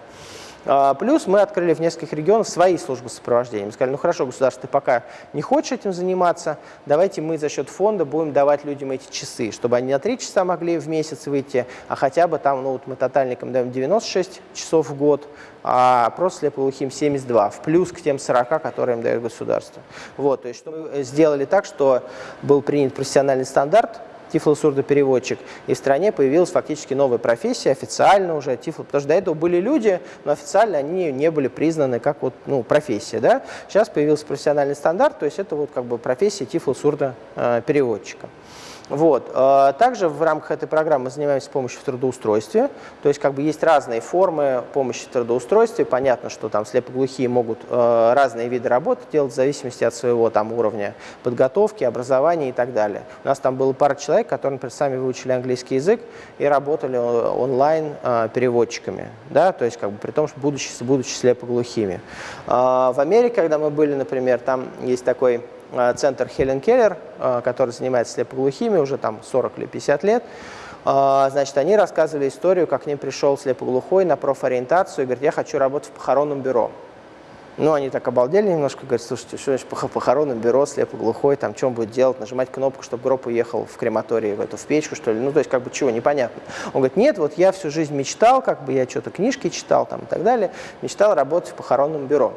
А, плюс мы открыли в нескольких регионах свои службы сопровождения. Мы сказали, ну хорошо, государство, ты пока не хочешь этим заниматься, давайте мы за счет фонда будем давать людям эти часы, чтобы они на 3 часа могли в месяц выйти, а хотя бы там, ну вот мы тотальникам даем 96 часов в год, а просто слепоглухим 72, в плюс к тем 40, которые им дает государство. Вот, то есть что мы сделали так, что был принят профессиональный стандарт, тифлосурдопереводчик, и в стране появилась фактически новая профессия, официально уже тифло, потому что до этого были люди, но официально они не были признаны как вот, ну, профессия. Да? Сейчас появился профессиональный стандарт, то есть это вот как бы профессия тифлосурдопереводчика. Вот. А, также в рамках этой программы мы занимаемся помощью в трудоустройстве. То есть как бы есть разные формы помощи в трудоустройстве. Понятно, что там слепоглухие могут а, разные виды работы делать в зависимости от своего там уровня подготовки, образования и так далее. У нас там было пара человек, которые, например, сами выучили английский язык и работали онлайн а, переводчиками. Да? То есть как бы при том, что будучи, будучи слепоглухими. В Америке, когда мы были, например, там есть такой Э, центр Хелен Келлер, э, который занимается слепоглухими уже там 40 или 50 лет. Э, значит, они рассказывали историю, как к ним пришел слепоглухой на профориентацию и говорит, я хочу работать в похоронном бюро. Ну, они так обалдели немножко, говорят, слушайте, что значит похоронное бюро, слепоглухой, там, он будет делать, нажимать кнопку, чтобы гроб уехал в крематории, в эту, в печку, что ли, ну, то есть, как бы, чего, непонятно. Он говорит, нет, вот я всю жизнь мечтал, как бы, я что-то книжки читал, там, и так далее, мечтал работать в похоронном бюро.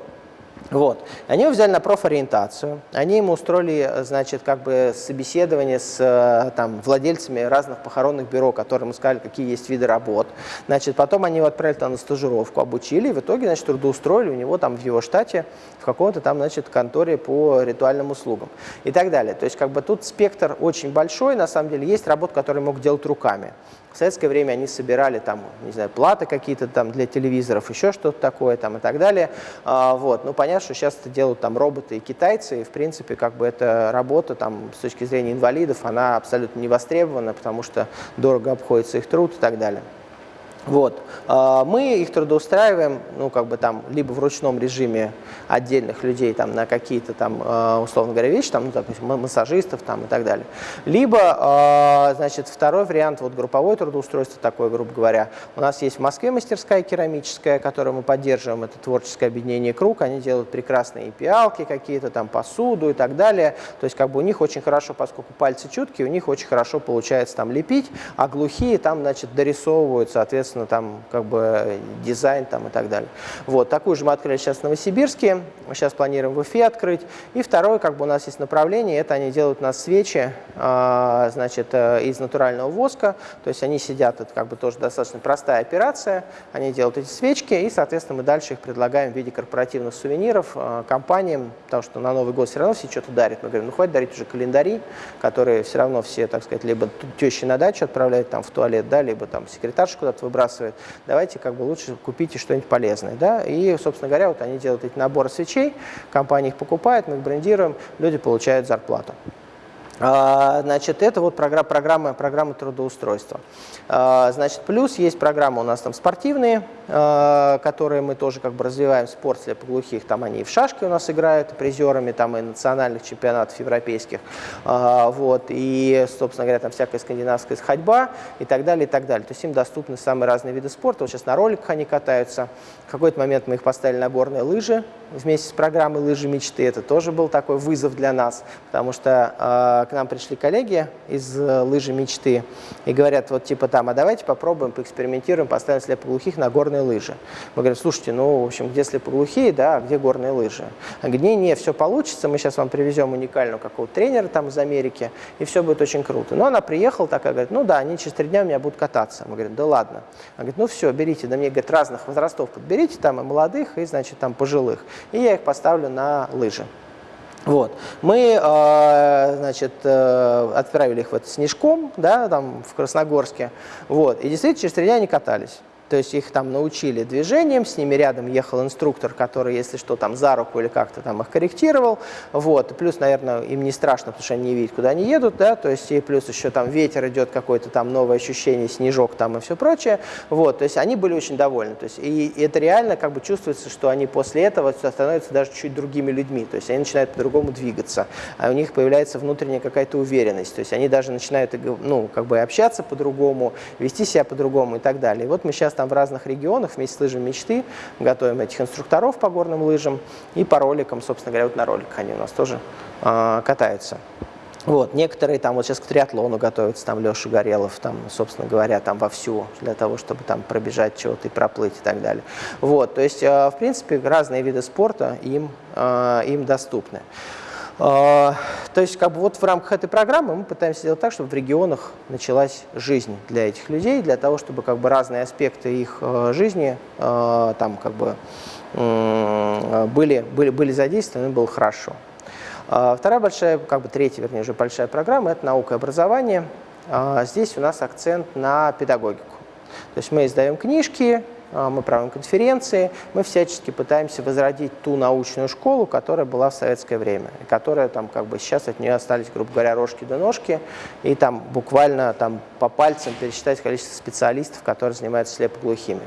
Вот. Они его взяли на профориентацию, они ему устроили, значит, как бы собеседование с э, там, владельцами разных похоронных бюро, которым сказали, какие есть виды работ. Значит, потом они его отправили там на стажировку, обучили, и в итоге, значит, трудоустроили у него там в его штате, в каком-то там, значит, конторе по ритуальным услугам и так далее. То есть, как бы тут спектр очень большой, на самом деле, есть работа, которые мог делать руками. В советское время они собирали там, не знаю, платы какие-то там для телевизоров, еще что-то такое там и так далее. А, вот. Ну, понятно, что сейчас это делают там роботы и китайцы, и в принципе как бы эта работа там с точки зрения инвалидов, она абсолютно не востребована, потому что дорого обходится их труд и так далее. Вот. А, мы их трудоустраиваем, ну, как бы там, либо в ручном режиме отдельных людей там на какие-то там, а, условно говоря, вещи, там, ну, допустим, массажистов там и так далее. Либо, а, значит, второй вариант, вот групповое трудоустройство такое, грубо говоря. У нас есть в Москве мастерская керамическая, которую мы поддерживаем, это творческое объединение «Круг», они делают прекрасные пиалки какие-то, там, посуду и так далее. То есть, как бы у них очень хорошо, поскольку пальцы чуткие, у них очень хорошо получается там лепить, а глухие там, значит, дорисовывают, соответственно, там как бы дизайн там и так далее. Вот, такую же мы открыли сейчас в Новосибирске, сейчас планируем в Уфе открыть. И второе, как бы у нас есть направление, это они делают у нас свечи, э, значит, э, из натурального воска, то есть они сидят, это как бы тоже достаточно простая операция, они делают эти свечки, и, соответственно, мы дальше их предлагаем в виде корпоративных сувениров э, компаниям, потому что на Новый год все равно все что-то дарят. Мы говорим, ну хватит дарить уже календари, которые все равно все, так сказать, либо тещи на дачу отправляют там в туалет, да, либо там секретарша куда-то выбрасывает, давайте как бы лучше купите что-нибудь полезное. Да? И, собственно говоря, вот они делают эти наборы свечей, компания их покупает, мы их брендируем, люди получают зарплату. А, значит, это вот программа, программа, программа трудоустройства. А, значит, плюс есть программы у нас там спортивные, а, которые мы тоже как бы развиваем спорт слепоглухих. Там они и в шашке у нас играют призерами, там и национальных чемпионатов европейских. Вот, и, собственно говоря, там всякая скандинавская ходьба и так далее, и так далее. То есть им доступны самые разные виды спорта. Вот сейчас на роликах они катаются. В какой-то момент мы их поставили на горные лыжи вместе с программой «Лыжи мечты». Это тоже был такой вызов для нас, потому что к нам пришли коллеги из э, лыжи мечты и говорят, вот типа там, а давайте попробуем, поэкспериментируем, поставим слепоглухих на горные лыжи. Мы говорим, слушайте, ну, в общем, где слепоглухие, да, а где горные лыжи? Они говорят, не, не, все получится, мы сейчас вам привезем уникального какого-то тренера там из Америки, и все будет очень круто. Но она приехала такая, говорит, ну да, они через три дня у меня будут кататься. Мы говорим, да ладно. Она говорит, ну все, берите, да мне, говорит, разных возрастов подберите, там и молодых, и, значит, там пожилых. И я их поставлю на лыжи. Вот. Мы э, значит, э, отправили их в это снежком, да, там в Красногорске, вот, и действительно через три дня они катались. То есть их там научили движением, с ними рядом ехал инструктор, который, если что, там за руку или как-то там их корректировал. Вот. Плюс, наверное, им не страшно, потому что они не видят, куда они едут, да, то есть и плюс еще там ветер идет, какое-то там новое ощущение, снежок там и все прочее. Вот. То есть они были очень довольны. То есть, и это реально как бы чувствуется, что они после этого становятся даже чуть другими людьми. То есть они начинают по-другому двигаться, а у них появляется внутренняя какая-то уверенность. То есть они даже начинают ну, как бы общаться по-другому, вести себя по-другому и так далее. И вот мы сейчас там в разных регионах вместе с лыжами мечты готовим этих инструкторов по горным лыжам и по роликам, собственно говоря, вот на роликах они у нас тоже э, катаются. Вот, некоторые там вот сейчас к триатлону готовятся, там Леша Горелов, там, собственно говоря, там вовсю для того, чтобы там пробежать чего-то и проплыть и так далее. Вот, то есть, э, в принципе, разные виды спорта им, э, им доступны. А, то есть как бы вот в рамках этой программы мы пытаемся сделать так, чтобы в регионах началась жизнь для этих людей, для того, чтобы как бы разные аспекты их э, жизни э, там как бы были, были, были задействованы, было хорошо. А, вторая большая, как бы третья, вернее, уже большая программа – это наука и образование. А, здесь у нас акцент на педагогику. То есть мы издаем книжки, мы проводим конференции, мы всячески пытаемся возродить ту научную школу, которая была в советское время, которая там как бы сейчас от нее остались, грубо говоря, рожки до ножки, и там буквально там по пальцам пересчитать количество специалистов, которые занимаются слепоглухими.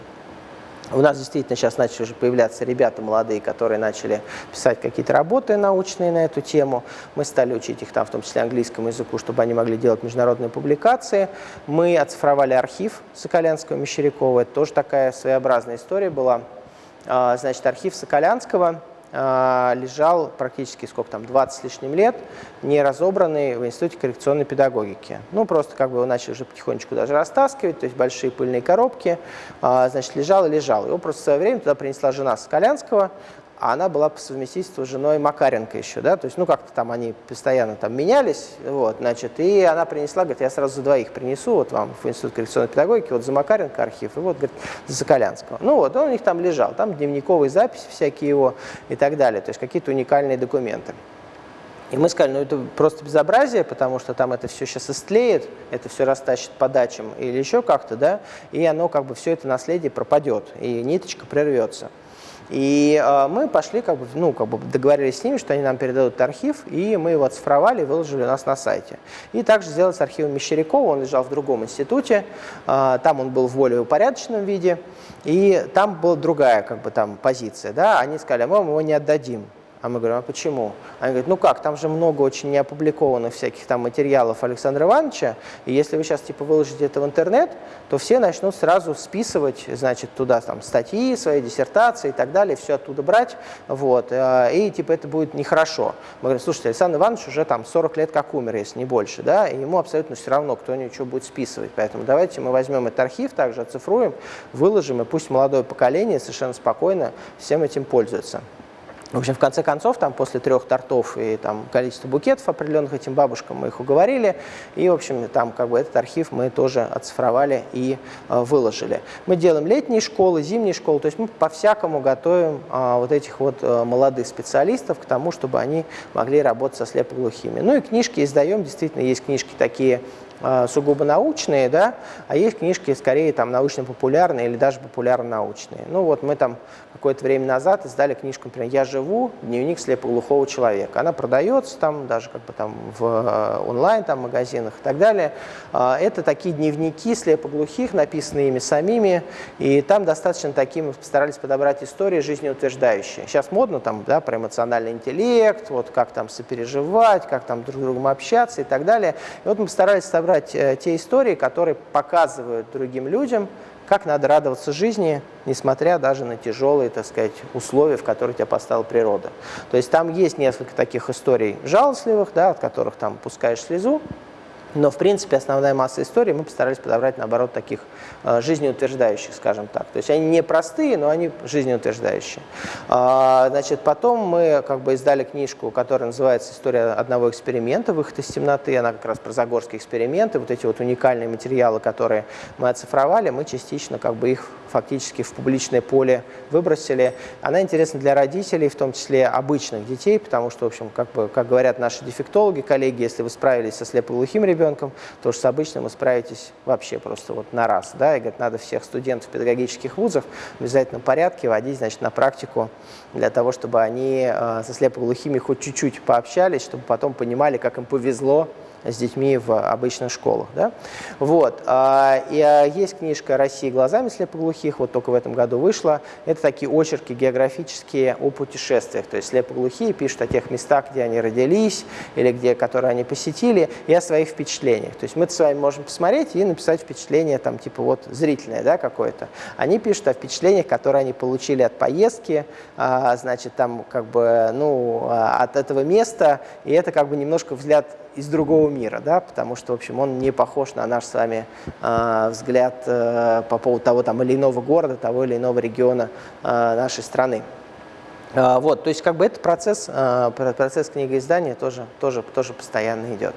У нас действительно сейчас начали уже появляться ребята молодые, которые начали писать какие-то работы научные на эту тему. Мы стали учить их там, в том числе английскому языку, чтобы они могли делать международные публикации. Мы оцифровали архив Соколянского Мещерякова. Это тоже такая своеобразная история была. А, значит, архив Соколянского лежал практически сколько там, 20 с лишним лет, не разобранный в Институте коррекционной педагогики. Ну, просто как бы его начали уже потихонечку даже растаскивать, то есть большие пыльные коробки, а, значит, лежал и лежал. Его просто в свое время туда принесла жена Соколянского, а она была по совместительству женой Макаренко еще, да, то есть, ну, как-то там они постоянно там менялись, вот, значит, и она принесла, говорит, я сразу за двоих принесу, вот вам в Институт коррекционной педагогики, вот за Макаренко архив, и вот, говорит, за Соколянского. Ну, вот, он у них там лежал, там дневниковые записи всякие его и так далее, то есть какие-то уникальные документы. И мы сказали, ну это просто безобразие, потому что там это все сейчас истлеет, это все растащит по дачам или еще как-то, да, и оно как бы все это наследие пропадет, и ниточка прервется. И э, мы пошли, как бы, ну, как бы договорились с ними, что они нам передадут архив, и мы его оцифровали и выложили у нас на сайте. И также сделали с архивом Мещерякова, он лежал в другом институте, э, там он был в более упорядоченном виде, и там была другая как бы, там, позиция. Да? Они сказали, мы вам его не отдадим. А мы говорим, а почему? Они говорят, ну как, там же много очень неопубликованных всяких там материалов Александра Ивановича, и если вы сейчас типа выложите это в интернет, то все начнут сразу списывать, значит, туда там статьи, свои диссертации и так далее, все оттуда брать, вот, э, и типа это будет нехорошо. Мы говорим, слушайте, Александр Иванович уже там 40 лет как умер, если не больше, да, и ему абсолютно все равно, кто ничего будет списывать, поэтому давайте мы возьмем этот архив, также оцифруем, выложим, и пусть молодое поколение совершенно спокойно всем этим пользуется. В общем, в конце концов, там после трех тортов и там количество букетов определенных этим бабушкам мы их уговорили, и, в общем, там как бы этот архив мы тоже оцифровали и э, выложили. Мы делаем летние школы, зимние школы, то есть мы по-всякому готовим э, вот этих вот э, молодых специалистов к тому, чтобы они могли работать со слепоглухими. Ну и книжки издаем, действительно, есть книжки такие сугубо научные, да, а есть книжки скорее там научно-популярные или даже популярно-научные. Ну вот мы там какое-то время назад издали книжку, например, «Я живу. Дневник слепоглухого человека». Она продается там даже как бы там в э, онлайн там магазинах и так далее. А, это такие дневники слепоглухих, написанные ими самими, и там достаточно такие мы постарались подобрать истории жизнеутверждающие. Сейчас модно там, да, про эмоциональный интеллект, вот как там сопереживать, как там друг с другом общаться и так далее. И вот мы постарались собрать собрать э, те истории, которые показывают другим людям, как надо радоваться жизни, несмотря даже на тяжелые, так сказать, условия, в которые тебя поставила природа. То есть там есть несколько таких историй жалостливых, да, от которых там пускаешь слезу, но, в принципе, основная масса историй мы постарались подобрать, наоборот, таких э, жизнеутверждающих, скажем так. То есть они не простые, но они жизнеутверждающие. А, значит, потом мы как бы издали книжку, которая называется «История одного эксперимента. Выход из темноты». Она как раз про загорские эксперименты. Вот эти вот уникальные материалы, которые мы оцифровали, мы частично как бы их фактически в публичное поле выбросили. Она интересна для родителей, в том числе обычных детей, потому что, в общем, как, бы, как говорят наши дефектологи, коллеги, если вы справились со слепоглухим ребенком, то что с обычным вы справитесь вообще просто вот на раз. Да? И говорят, надо всех студентов педагогических вузов в обязательном порядке водить значит, на практику для того, чтобы они э, со слепоглухими хоть чуть-чуть пообщались, чтобы потом понимали, как им повезло с детьми в обычных школах. Да? Вот. А, и а, есть книжка «Россия глазами слепоглухих», вот только в этом году вышла. Это такие очерки географические о путешествиях. То есть слепоглухие пишут о тех местах, где они родились или где, которые они посетили, и о своих впечатлениях. То есть мы с вами можем посмотреть и написать впечатление там типа вот зрительное да, какое-то. Они пишут о впечатлениях, которые они получили от поездки, а, значит, там как бы, ну, от этого места, и это как бы немножко взгляд из другого мира, да, потому что, в общем, он не похож на наш с вами э, взгляд э, по поводу того там, или иного города, того или иного региона э, нашей страны. Э, вот, то есть как бы этот процесс, э, процесс книгоиздания тоже, тоже, тоже постоянно идет.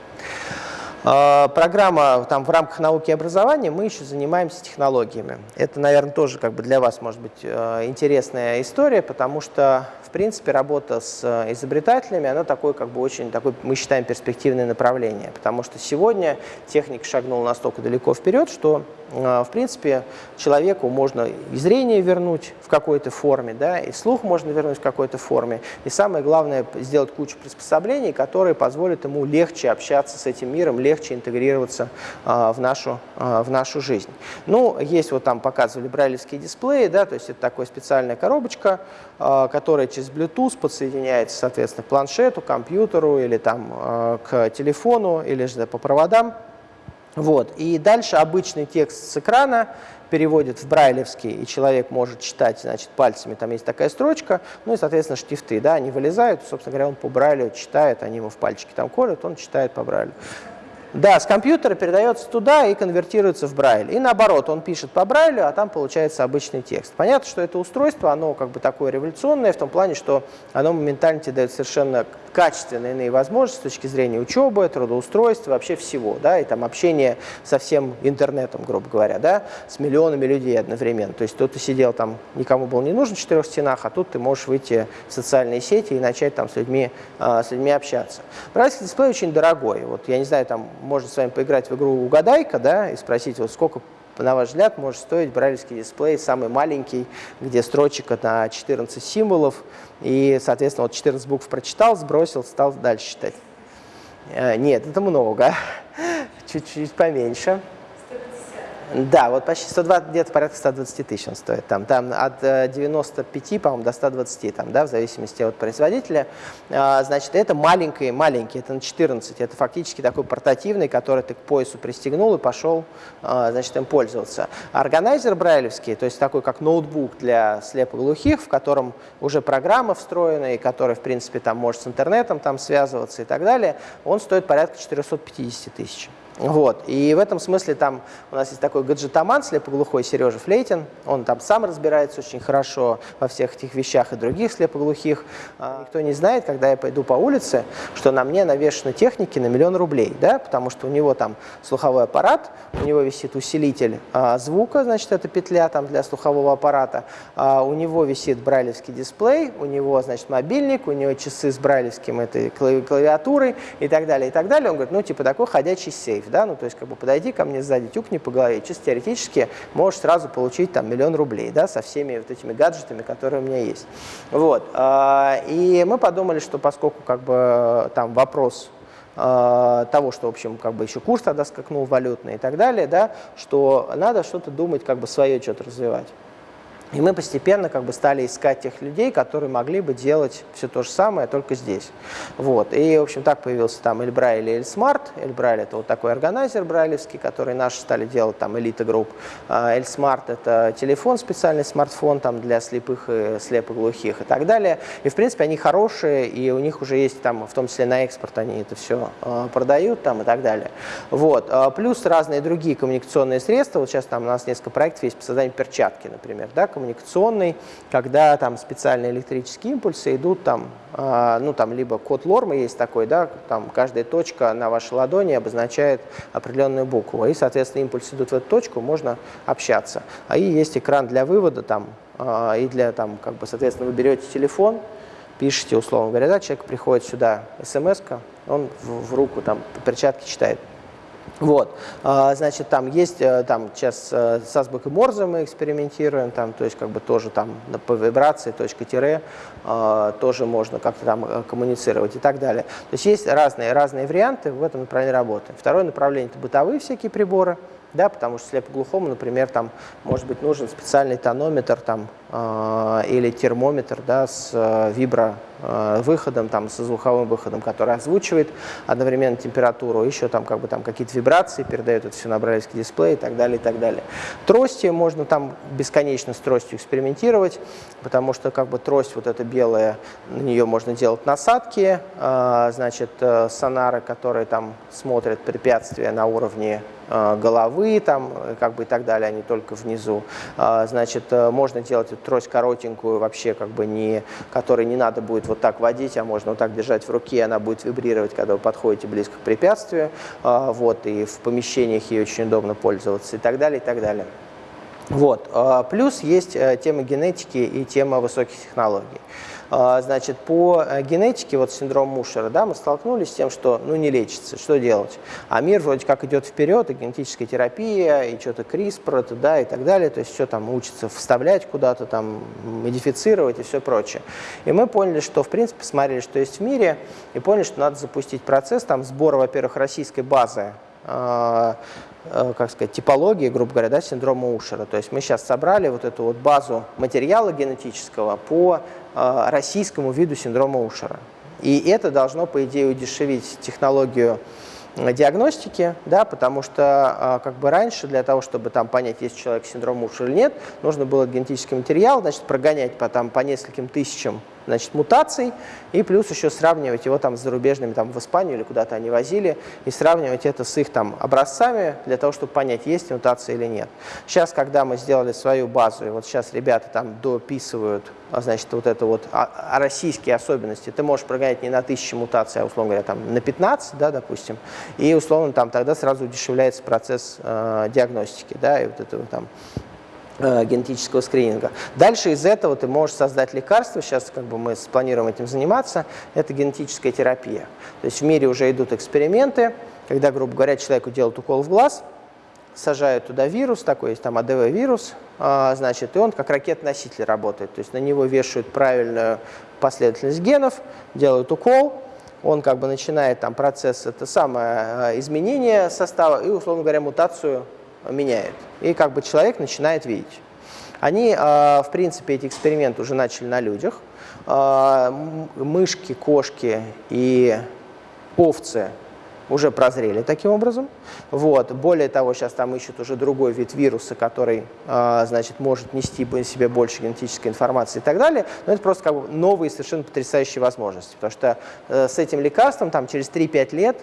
Программа там, в рамках науки и образования, мы еще занимаемся технологиями. Это, наверное, тоже как бы для вас может быть интересная история, потому что в принципе, работа с э, изобретателями, она такой, как бы очень, такой, мы считаем, перспективное направление, потому что сегодня техника шагнула настолько далеко вперед, что а, в принципе, человеку можно и зрение вернуть в какой-то форме, да, и слух можно вернуть в какой-то форме. И самое главное, сделать кучу приспособлений, которые позволят ему легче общаться с этим миром, легче интегрироваться а, в, нашу, в нашу жизнь. Ну, есть вот там показывали брайлевские дисплеи, да, то есть это такая специальная коробочка, которая Bluetooth подсоединяется, соответственно, к планшету, компьютеру или там а, к телефону или же по проводам. Вот. И дальше обычный текст с экрана переводит в брайлевский, и человек может читать значит, пальцами, там есть такая строчка, ну и, соответственно, штифты, да, они вылезают, собственно говоря, он по брайлю читает, они ему в пальчики там колют, он читает по брайлю. Да, с компьютера передается туда и конвертируется в Брайль. И наоборот, он пишет по Брайлю, а там получается обычный текст. Понятно, что это устройство, оно как бы такое революционное в том плане, что оно моментально тебе дает совершенно качественные иные возможности с точки зрения учебы, трудоустройства, вообще всего, да, и там общение со всем интернетом, грубо говоря, да, с миллионами людей одновременно. То есть тут ты сидел там, никому был не нужен в четырех стенах, а тут ты можешь выйти в социальные сети и начать там с людьми, э, с людьми общаться. Брайлевский дисплей очень дорогой. Вот я не знаю, там можно с вами поиграть в игру «Угадайка», да, и спросить, вот сколько на ваш взгляд, может стоить брайлевский дисплей самый маленький, где строчек на 14 символов, и, соответственно, вот 14 букв прочитал, сбросил, стал дальше читать. Э, нет, это много, чуть-чуть поменьше. Да, вот почти 120, где-то порядка 120 тысяч он стоит. Там, там от 95, э, по-моему, до 120, там, да, в зависимости от производителя. А, значит, это маленький, маленький, это на 14. Это фактически такой портативный, который ты к поясу пристегнул и пошел, а, значит, им пользоваться. Органайзер брайлевский, то есть такой как ноутбук для слепоглухих, в котором уже программа встроена, и который, в принципе, там может с интернетом там связываться и так далее, он стоит порядка 450 тысяч. Вот. И в этом смысле там у нас есть такой гаджетоман, слепоглухой Сережа Флейтин. Он там сам разбирается очень хорошо во всех этих вещах и других слепоглухих. А, никто не знает, когда я пойду по улице, что на мне навешаны техники на миллион рублей, да, потому что у него там слуховой аппарат, у него висит усилитель а, звука, значит, это петля там для слухового аппарата, а, у него висит брайлевский дисплей, у него, значит, мобильник, у него часы с брайлевским этой клавиатурой и так далее, и так далее. Он говорит, ну, типа такой ходячий сейф да, ну, то есть, как бы, подойди ко мне сзади, тюкни по голове, чисто теоретически можешь сразу получить, там, миллион рублей, да, со всеми вот этими гаджетами, которые у меня есть. Вот, а, и мы подумали, что поскольку, как бы, там вопрос а, того, что, в общем, как бы еще курс тогда скакнул валютный и так далее, да, что надо что-то думать, как бы свое что-то развивать. И мы постепенно как бы стали искать тех людей, которые могли бы делать все то же самое, только здесь. Вот. И, в общем, так появился там ElBraille или ElSmart. ElBraille – это вот такой органайзер брайлевский, который наши стали делать, там, Elita Group. А ElSmart – это телефон, специальный смартфон там, для слепых и слепоглухих и так далее. И, в принципе, они хорошие, и у них уже есть, там, в том числе на экспорт, они это все э, продают там, и так далее. Вот. А плюс разные другие коммуникационные средства. Вот сейчас там у нас несколько проектов есть по созданию перчатки, например, да, коммуникационный, когда там специальные электрические импульсы идут там, э, ну там либо код Лорма есть такой, да, там каждая точка на вашей ладони обозначает определенную букву, и, соответственно, импульсы идут в эту точку, можно общаться. А и есть экран для вывода там, э, и для там, как бы, соответственно, вы берете телефон, пишете, условно говоря, да, человек приходит сюда, смс он в, в руку там по перчатке читает. Вот, а, значит, там есть, э, там сейчас э, с азбукой Морзе мы экспериментируем, там, то есть как бы тоже там по вибрации, точка тире, а, тоже можно как-то там э, коммуницировать и так далее. То есть есть разные, разные варианты в этом направлении работы. Второе направление – это бытовые всякие приборы, да, потому что слепоглухому, например, там может быть нужен специальный тонометр там, э, или термометр да, с э, вибро э, выходом, там, со звуковым выходом, который озвучивает одновременно температуру, еще там как бы там какие-то вибрации передает это все на брайлевский дисплей и так далее, и так далее. Трости можно там бесконечно с тростью экспериментировать, потому что как бы трость вот эта белая, на нее можно делать насадки, э, значит, э, сонары, которые там смотрят препятствия на уровне головы там, как бы и так далее, а не только внизу. А, значит, э, можно делать эту трость коротенькую, вообще как бы не, которой не надо будет вот так водить, а можно вот так держать в руке, она будет вибрировать, когда вы подходите близко к препятствию. А, вот, и в помещениях ей очень удобно пользоваться и так далее, и так далее. Вот. А, плюс есть э, тема генетики и тема высоких технологий. А, значит, по э, генетике, вот синдром Мушера, да, мы столкнулись с тем, что ну, не лечится, что делать? А мир вроде как идет вперед, и генетическая терапия, и что-то CRISPR, это, да, и так далее, то есть все там учится вставлять куда-то, там, модифицировать и все прочее. И мы поняли, что, в принципе, посмотрели, что есть в мире, и поняли, что надо запустить процесс там сбора, во-первых, российской базы а, э, как сказать, типологии, грубо говоря, да, синдрома Ушера. То есть мы сейчас собрали вот эту вот базу материала генетического по российскому виду синдрома Ушера. И это должно, по идее, удешевить технологию диагностики, да, потому что э, как бы раньше для того, чтобы там понять, есть человек с синдромом Ушера или нет, нужно было генетический материал, значит, прогонять по, там, по нескольким тысячам значит, мутаций, и плюс еще сравнивать его там с зарубежными, там в Испанию или куда-то они возили, и сравнивать это с их там образцами для того, чтобы понять, есть мутация или нет. Сейчас, когда мы сделали свою базу, и вот сейчас ребята там дописывают, а, значит, вот это вот, а, а российские особенности, ты можешь прогонять не на тысячи мутаций, а, условно говоря, там на 15, да, допустим, и, условно, там тогда сразу удешевляется процесс э, диагностики, да, и вот этого там генетического скрининга. Дальше из этого ты можешь создать лекарство, сейчас как бы мы планируем этим заниматься, это генетическая терапия. То есть в мире уже идут эксперименты, когда, грубо говоря, человеку делают укол в глаз, сажают туда вирус, такой есть там АДВ-вирус, а, значит, и он как ракет-носитель работает. То есть на него вешают правильную последовательность генов, делают укол, он как бы начинает там процесс, это самое а, изменение состава и, условно говоря, мутацию меняет. И как бы человек начинает видеть. Они, а, в принципе, эти эксперименты уже начали на людях. Мышки, кошки и овцы уже прозрели таким образом. Вот. Более того, сейчас там ищут уже другой вид вируса, который э, значит, может нести в себе больше генетической информации и так далее. Но это просто как бы новые совершенно потрясающие возможности. Потому что э, с этим лекарством там, через 3-5 лет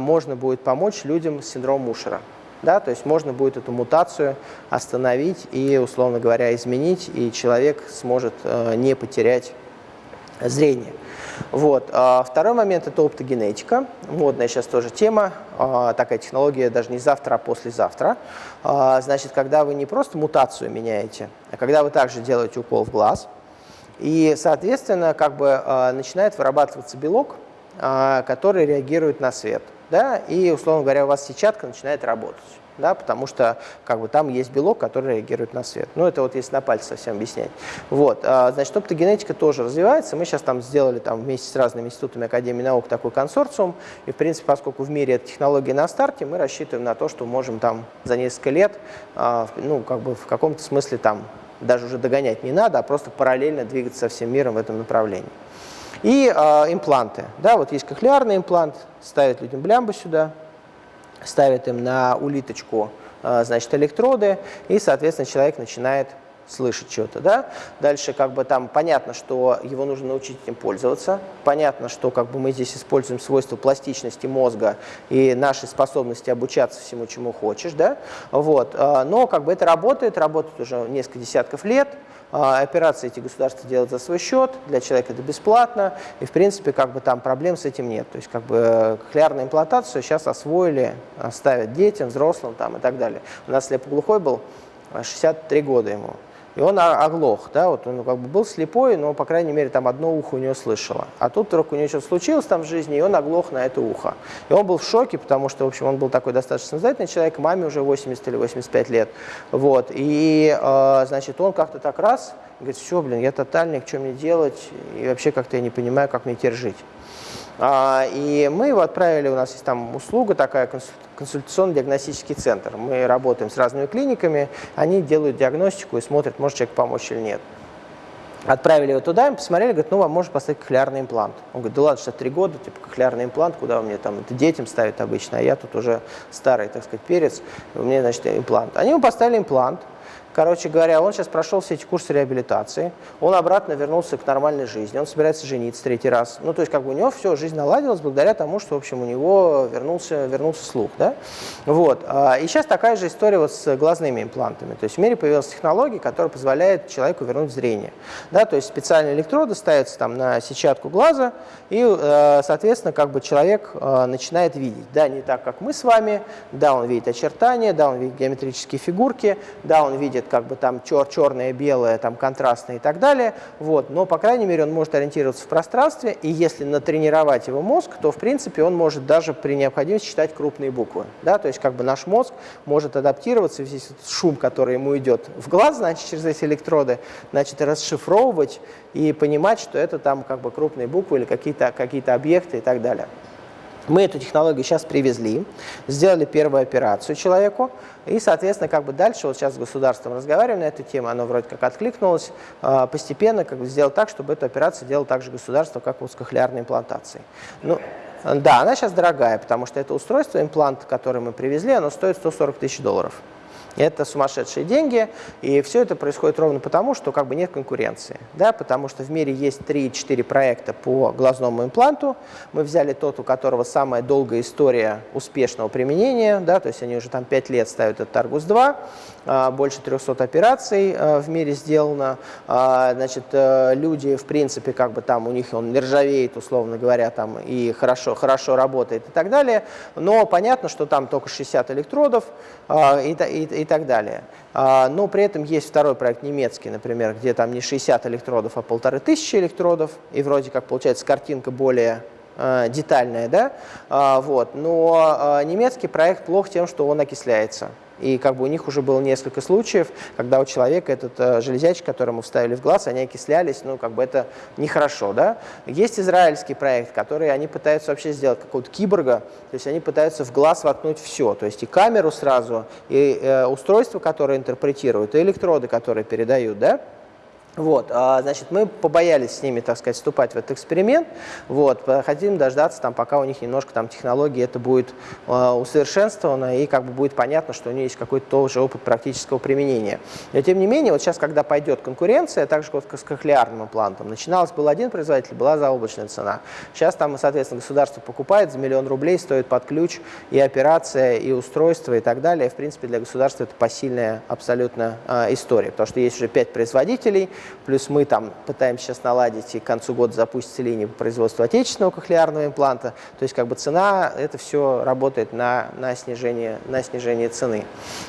можно будет помочь людям с синдромом Мушера. Да, то есть можно будет эту мутацию остановить и, условно говоря, изменить, и человек сможет э, не потерять зрение. Вот. А второй момент – это оптогенетика. Модная сейчас тоже тема. А, такая технология даже не завтра, а послезавтра. А, значит, когда вы не просто мутацию меняете, а когда вы также делаете укол в глаз, и, соответственно, как бы начинает вырабатываться белок, который реагирует на свет. Да? И, условно говоря, у вас сетчатка начинает работать да, потому что как бы, там есть белок, который реагирует на свет. Ну, это вот если на пальце совсем объяснять. Вот, а, значит, оптогенетика тоже развивается. Мы сейчас там сделали там, вместе с разными институтами Академии наук такой консорциум. И, в принципе, поскольку в мире эта технология на старте, мы рассчитываем на то, что можем там за несколько лет, а, ну, как бы в каком-то смысле там даже уже догонять не надо, а просто параллельно двигаться со всем миром в этом направлении. И э, импланты. Да, вот есть кохлеарный имплант, ставят людям блямбу сюда, ставят им на улиточку э, значит, электроды, и, соответственно, человек начинает слышать что-то, да. Дальше как бы там понятно, что его нужно научить этим пользоваться, понятно, что как бы мы здесь используем свойства пластичности мозга и нашей способности обучаться всему, чему хочешь, да, вот. Э, но как бы это работает, работает уже несколько десятков лет, а, операции эти государства делают за свой счет, для человека это бесплатно, и в принципе как бы там проблем с этим нет. То есть как бы э, кохлеарную имплантацию сейчас освоили, ставят детям, взрослым там и так далее. У нас слепоглухой был 63 года ему и он оглох, да, вот он как бы был слепой, но, по крайней мере, там одно ухо у него слышало. А тут вдруг у него что-то случилось там в жизни, и он оглох на это ухо. И он был в шоке, потому что, в общем, он был такой достаточно самостоятельный человек, маме уже 80 или 85 лет, вот, и, э, значит, он как-то так раз, говорит, все, блин, я тотальник, что мне делать, и вообще как-то я не понимаю, как мне теперь жить. А, и мы его отправили, у нас есть там услуга такая, консультационно-диагностический центр. Мы работаем с разными клиниками, они делают диагностику и смотрят, может человек помочь или нет. Отправили его туда, мы посмотрели, говорят, ну, вам можно поставить кохлеарный имплант. Он говорит, да ладно, 63 года, типа, кохлеарный имплант, куда меня там, это детям ставят обычно, а я тут уже старый, так сказать, перец, меня, значит, имплант. Они ему поставили имплант, Короче говоря, он сейчас прошел все эти курсы реабилитации, он обратно вернулся к нормальной жизни, он собирается жениться третий раз. Ну, то есть, как бы у него все, жизнь наладилась благодаря тому, что, в общем, у него вернулся, вернулся слух, да? Вот. А, и сейчас такая же история вот с глазными имплантами. То есть в мире появилась технология, которая позволяет человеку вернуть зрение. Да? То есть специальные электроды ставятся там на сетчатку глаза, и, э, соответственно, как бы человек э, начинает видеть. Да, не так, как мы с вами, да, он видит очертания, да, он видит геометрические фигурки, да, он видит как бы там чер черное, белое, там контрастное и так далее, вот, но, по крайней мере, он может ориентироваться в пространстве, и если натренировать его мозг, то, в принципе, он может даже при необходимости читать крупные буквы, да, то есть как бы наш мозг может адаптироваться, этот шум, который ему идет в глаз, значит, через эти электроды, значит, расшифровывать и понимать, что это там как бы крупные буквы или какие-то какие, -то, объекты и так далее. Мы эту технологию сейчас привезли, сделали первую операцию человеку, и, соответственно, как бы дальше, вот сейчас с государством разговариваем на эту тему, оно вроде как откликнулось, а, постепенно как бы сделать так, чтобы эту операцию делало также государство, как вот с кохлеарной имплантацией. Ну, да, она сейчас дорогая, потому что это устройство, имплант, который мы привезли, оно стоит 140 тысяч долларов. Это сумасшедшие деньги, и все это происходит ровно потому, что как бы нет конкуренции. Да? Потому что в мире есть 3-4 проекта по глазному импланту. Мы взяли тот, у которого самая долгая история успешного применения, да? то есть они уже там 5 лет ставят этот Argus-2, а, больше 300 операций а, в мире сделано. А, значит, э, люди, в принципе, как бы там у них он не ржавеет, условно говоря, там и хорошо, хорошо работает и так далее. Но понятно, что там только 60 электродов и, и, и так далее. Но при этом есть второй проект немецкий, например, где там не 60 электродов, а полторы тысячи электродов, и вроде как получается картинка более э, детальная, да, вот, но немецкий проект плох тем, что он окисляется. И как бы у них уже было несколько случаев, когда у человека этот э, железячек, который мы вставили в глаз, они окислялись, ну как бы это нехорошо, да. Есть израильский проект, который они пытаются вообще сделать какого-то киборга, то есть они пытаются в глаз воткнуть все, то есть и камеру сразу, и э, устройство, которое интерпретирует, и электроды, которые передают, да. Вот, а, значит, мы побоялись с ними, так сказать, вступать в этот эксперимент. Вот, хотим дождаться, там, пока у них немножко там технологии это будет э, усовершенствовано и как бы будет понятно, что у них есть какой-то тоже опыт практического применения. Но тем не менее, вот сейчас, когда пойдет конкуренция, так же вот с кохлеарным имплантом, начиналось был один производитель, была заоблачная цена. Сейчас там, соответственно, государство покупает за миллион рублей, стоит под ключ и операция, и устройство, и так далее. В принципе, для государства это посильная абсолютно э, история, потому что есть уже пять производителей, Плюс мы там пытаемся сейчас наладить и к концу года запустить линию по производству отечественного кохлеарного импланта. То есть как бы цена, это все работает на, на, снижение, на снижение цены.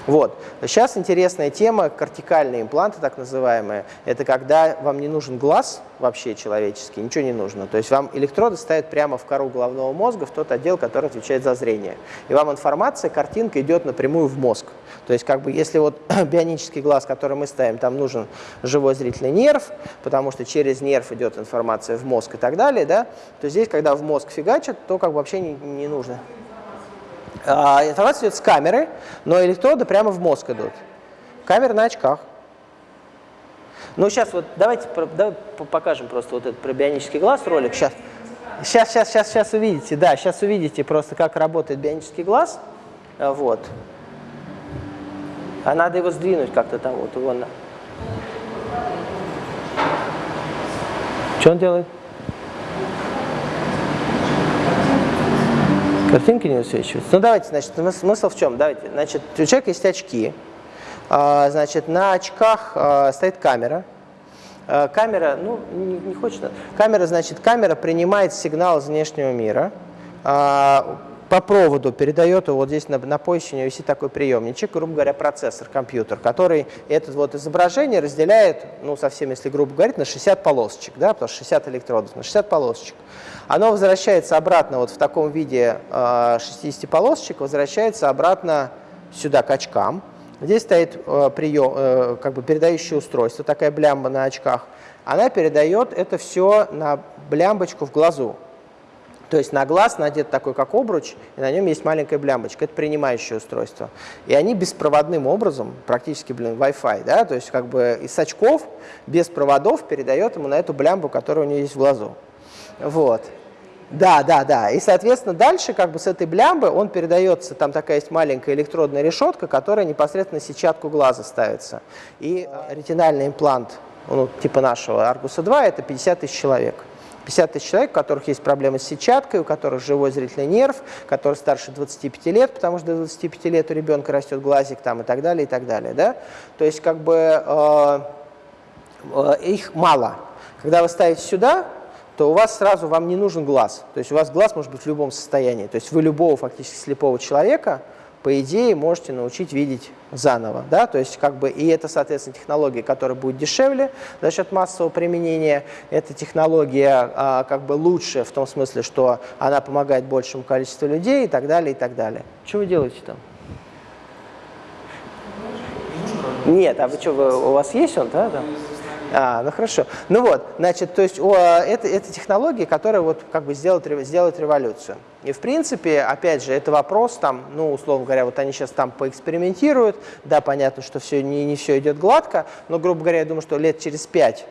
Вот. Сейчас интересная тема, кортикальные импланты так называемые. Это когда вам не нужен глаз вообще человеческий, ничего не нужно. То есть вам электроды ставят прямо в кору головного мозга, в тот отдел, который отвечает за зрение. И вам информация, картинка идет напрямую в мозг. То есть как бы если вот бионический глаз, который мы ставим, там нужен живой зрительный нерв, потому что через нерв идет информация в мозг и так далее, да, то здесь, когда в мозг фигачат, то как бы вообще не, не нужно. А, информация идет с камеры, но электроды прямо в мозг идут. Камера на очках. Ну, сейчас вот давайте давай покажем просто вот этот про бионический глаз ролик. Сейчас, сейчас, сейчас, сейчас, сейчас увидите, да, сейчас увидите просто, как работает бионический глаз. Вот. А надо его сдвинуть как-то там, вот его. Что он делает? Картинки не высвечиваются. Ну давайте, значит, смысл в чем? Давайте, значит, у человека есть очки. А, значит, на очках а, стоит камера. А, камера, ну, не, не хочет. Камера, значит, камера принимает сигнал из внешнего мира по проводу передает его, вот здесь на, на поясе у него висит такой приемничек, грубо говоря, процессор, компьютер, который это вот изображение разделяет, ну, совсем, если грубо говорить, на 60 полосочек, да, потому что 60 электродов, на 60 полосочек. Оно возвращается обратно вот в таком виде э, 60 полосочек, возвращается обратно сюда к очкам. Здесь стоит э, прием, э, как бы передающее устройство, такая блямба на очках. Она передает это все на блямбочку в глазу. То есть на глаз надет такой, как обруч, и на нем есть маленькая блямбочка. Это принимающее устройство. И они беспроводным образом, практически, блин, Wi-Fi, да, то есть как бы из очков без проводов передает ему на эту блямбу, которая у него есть в глазу. Вот. Да, да, да. И, соответственно, дальше как бы с этой блямбы он передается, там такая есть маленькая электродная решетка, которая непосредственно сетчатку глаза ставится. И ретинальный имплант, ну, типа нашего Аргуса 2, это 50 тысяч человек. 50 тысяч человек, у которых есть проблемы с сетчаткой, у которых живой зрительный нерв, который старше 25 лет, потому что до 25 лет у ребенка растет глазик там и так далее, и так далее. Да? То есть как бы э, э, их мало. Когда вы ставите сюда, то у вас сразу вам не нужен глаз. То есть у вас глаз может быть в любом состоянии. То есть вы любого фактически слепого человека по идее, можете научить видеть заново. Да? То есть, как бы, и это, соответственно, технология, которая будет дешевле за счет массового применения. Эта технология а, как бы лучше в том смысле, что она помогает большему количеству людей и так далее, и так далее. Что вы делаете там? Нет, а вы что, вы, у вас есть он, да? да? А, ну хорошо. Ну вот, значит, то есть о, это, это технология, которая вот как бы сделает, сделает революцию. И в принципе, опять же, это вопрос там, ну, условно говоря, вот они сейчас там поэкспериментируют, да, понятно, что все, не, не все идет гладко, но, грубо говоря, я думаю, что лет через пять,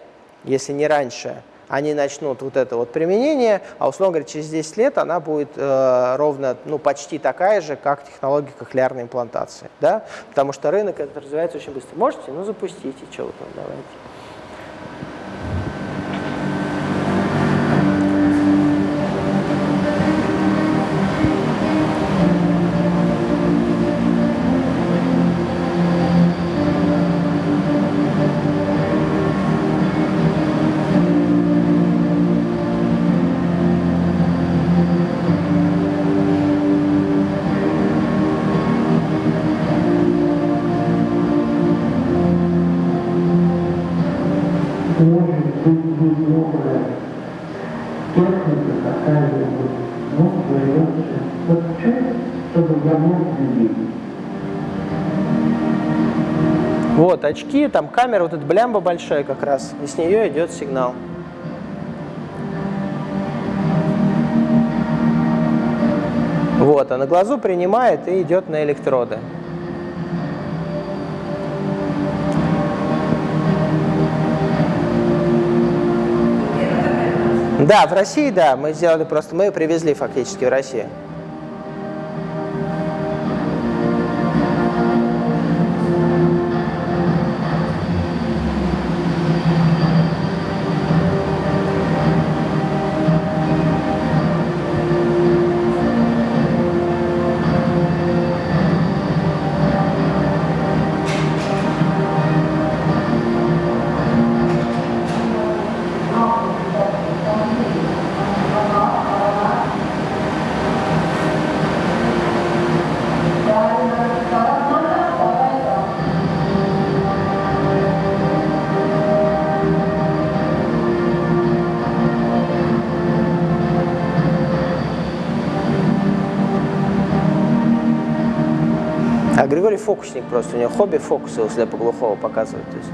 если не раньше, они начнут вот это вот применение, а условно говоря, через 10 лет она будет э, ровно, ну, почти такая же, как технология кохлеарной имплантации, да, потому что рынок это развивается очень быстро. Можете? Ну, запустите, что вы там, давайте. Очки, там камера, вот эта блямба большая как раз, и с нее идет сигнал. Вот, а на глазу принимает и идет на электроды. Да, в России, да, мы сделали просто, мы привезли фактически в Россию. Фокусник просто, у него хобби фокусы у слепоглухого показывать. То есть.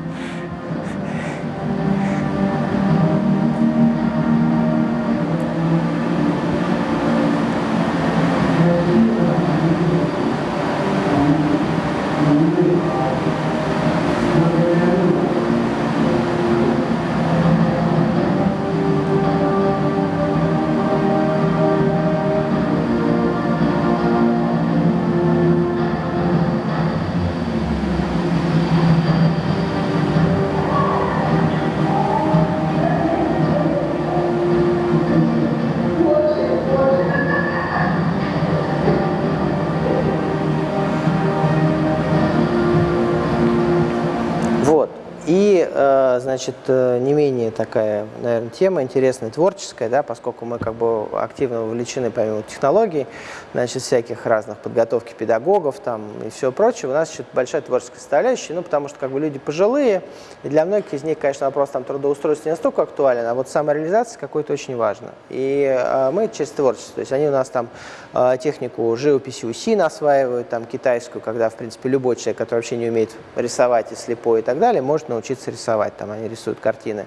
Значит, не менее такая, наверное, тема интересная, творческая, да, поскольку мы как бы активно вовлечены, помимо технологий, значит, всяких разных подготовки педагогов там и все прочее, у нас еще большая творческая составляющая, ну, потому что как бы люди пожилые, и для многих из них, конечно, вопрос там трудоустройства не настолько актуален, а вот самореализация какой-то очень важна. И э, мы через творчество, то есть они у нас там э, технику живописи УСИН осваивают, там китайскую, когда, в принципе, любой человек, который вообще не умеет рисовать и слепой и так далее, может научиться рисовать, там они рисуют картины.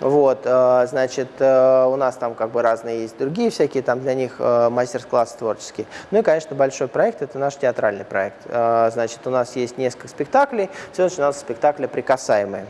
Вот, э, значит, э, у нас там как бы разные есть другие всякие, там для них э, мастер-классы творческие. Ну и, конечно, большой проект – это наш театральный проект. Значит, у нас есть несколько спектаклей, все начиналось с спектакля «Прикасаемые»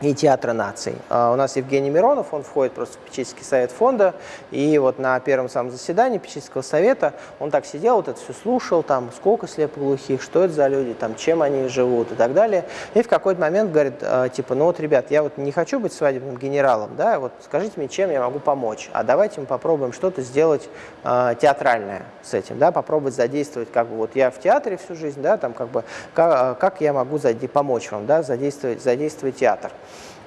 и Театра наций. А, У нас Евгений Миронов, он входит просто в попечительский совет фонда, и вот на первом самом заседании попечительского совета он так сидел, вот это все слушал, там, сколько слепоглухих, что это за люди, там, чем они живут и так далее. И в какой-то момент говорит, а, типа, ну вот, ребят, я вот не хочу быть свадебным генералом, да, вот скажите мне, чем я могу помочь, а давайте мы попробуем что-то сделать а, театральное с этим, да, попробовать задействовать, как бы, вот я в театре всю жизнь, да, там, как бы, как, как я могу помочь вам, да, задействовать, задействовать театр.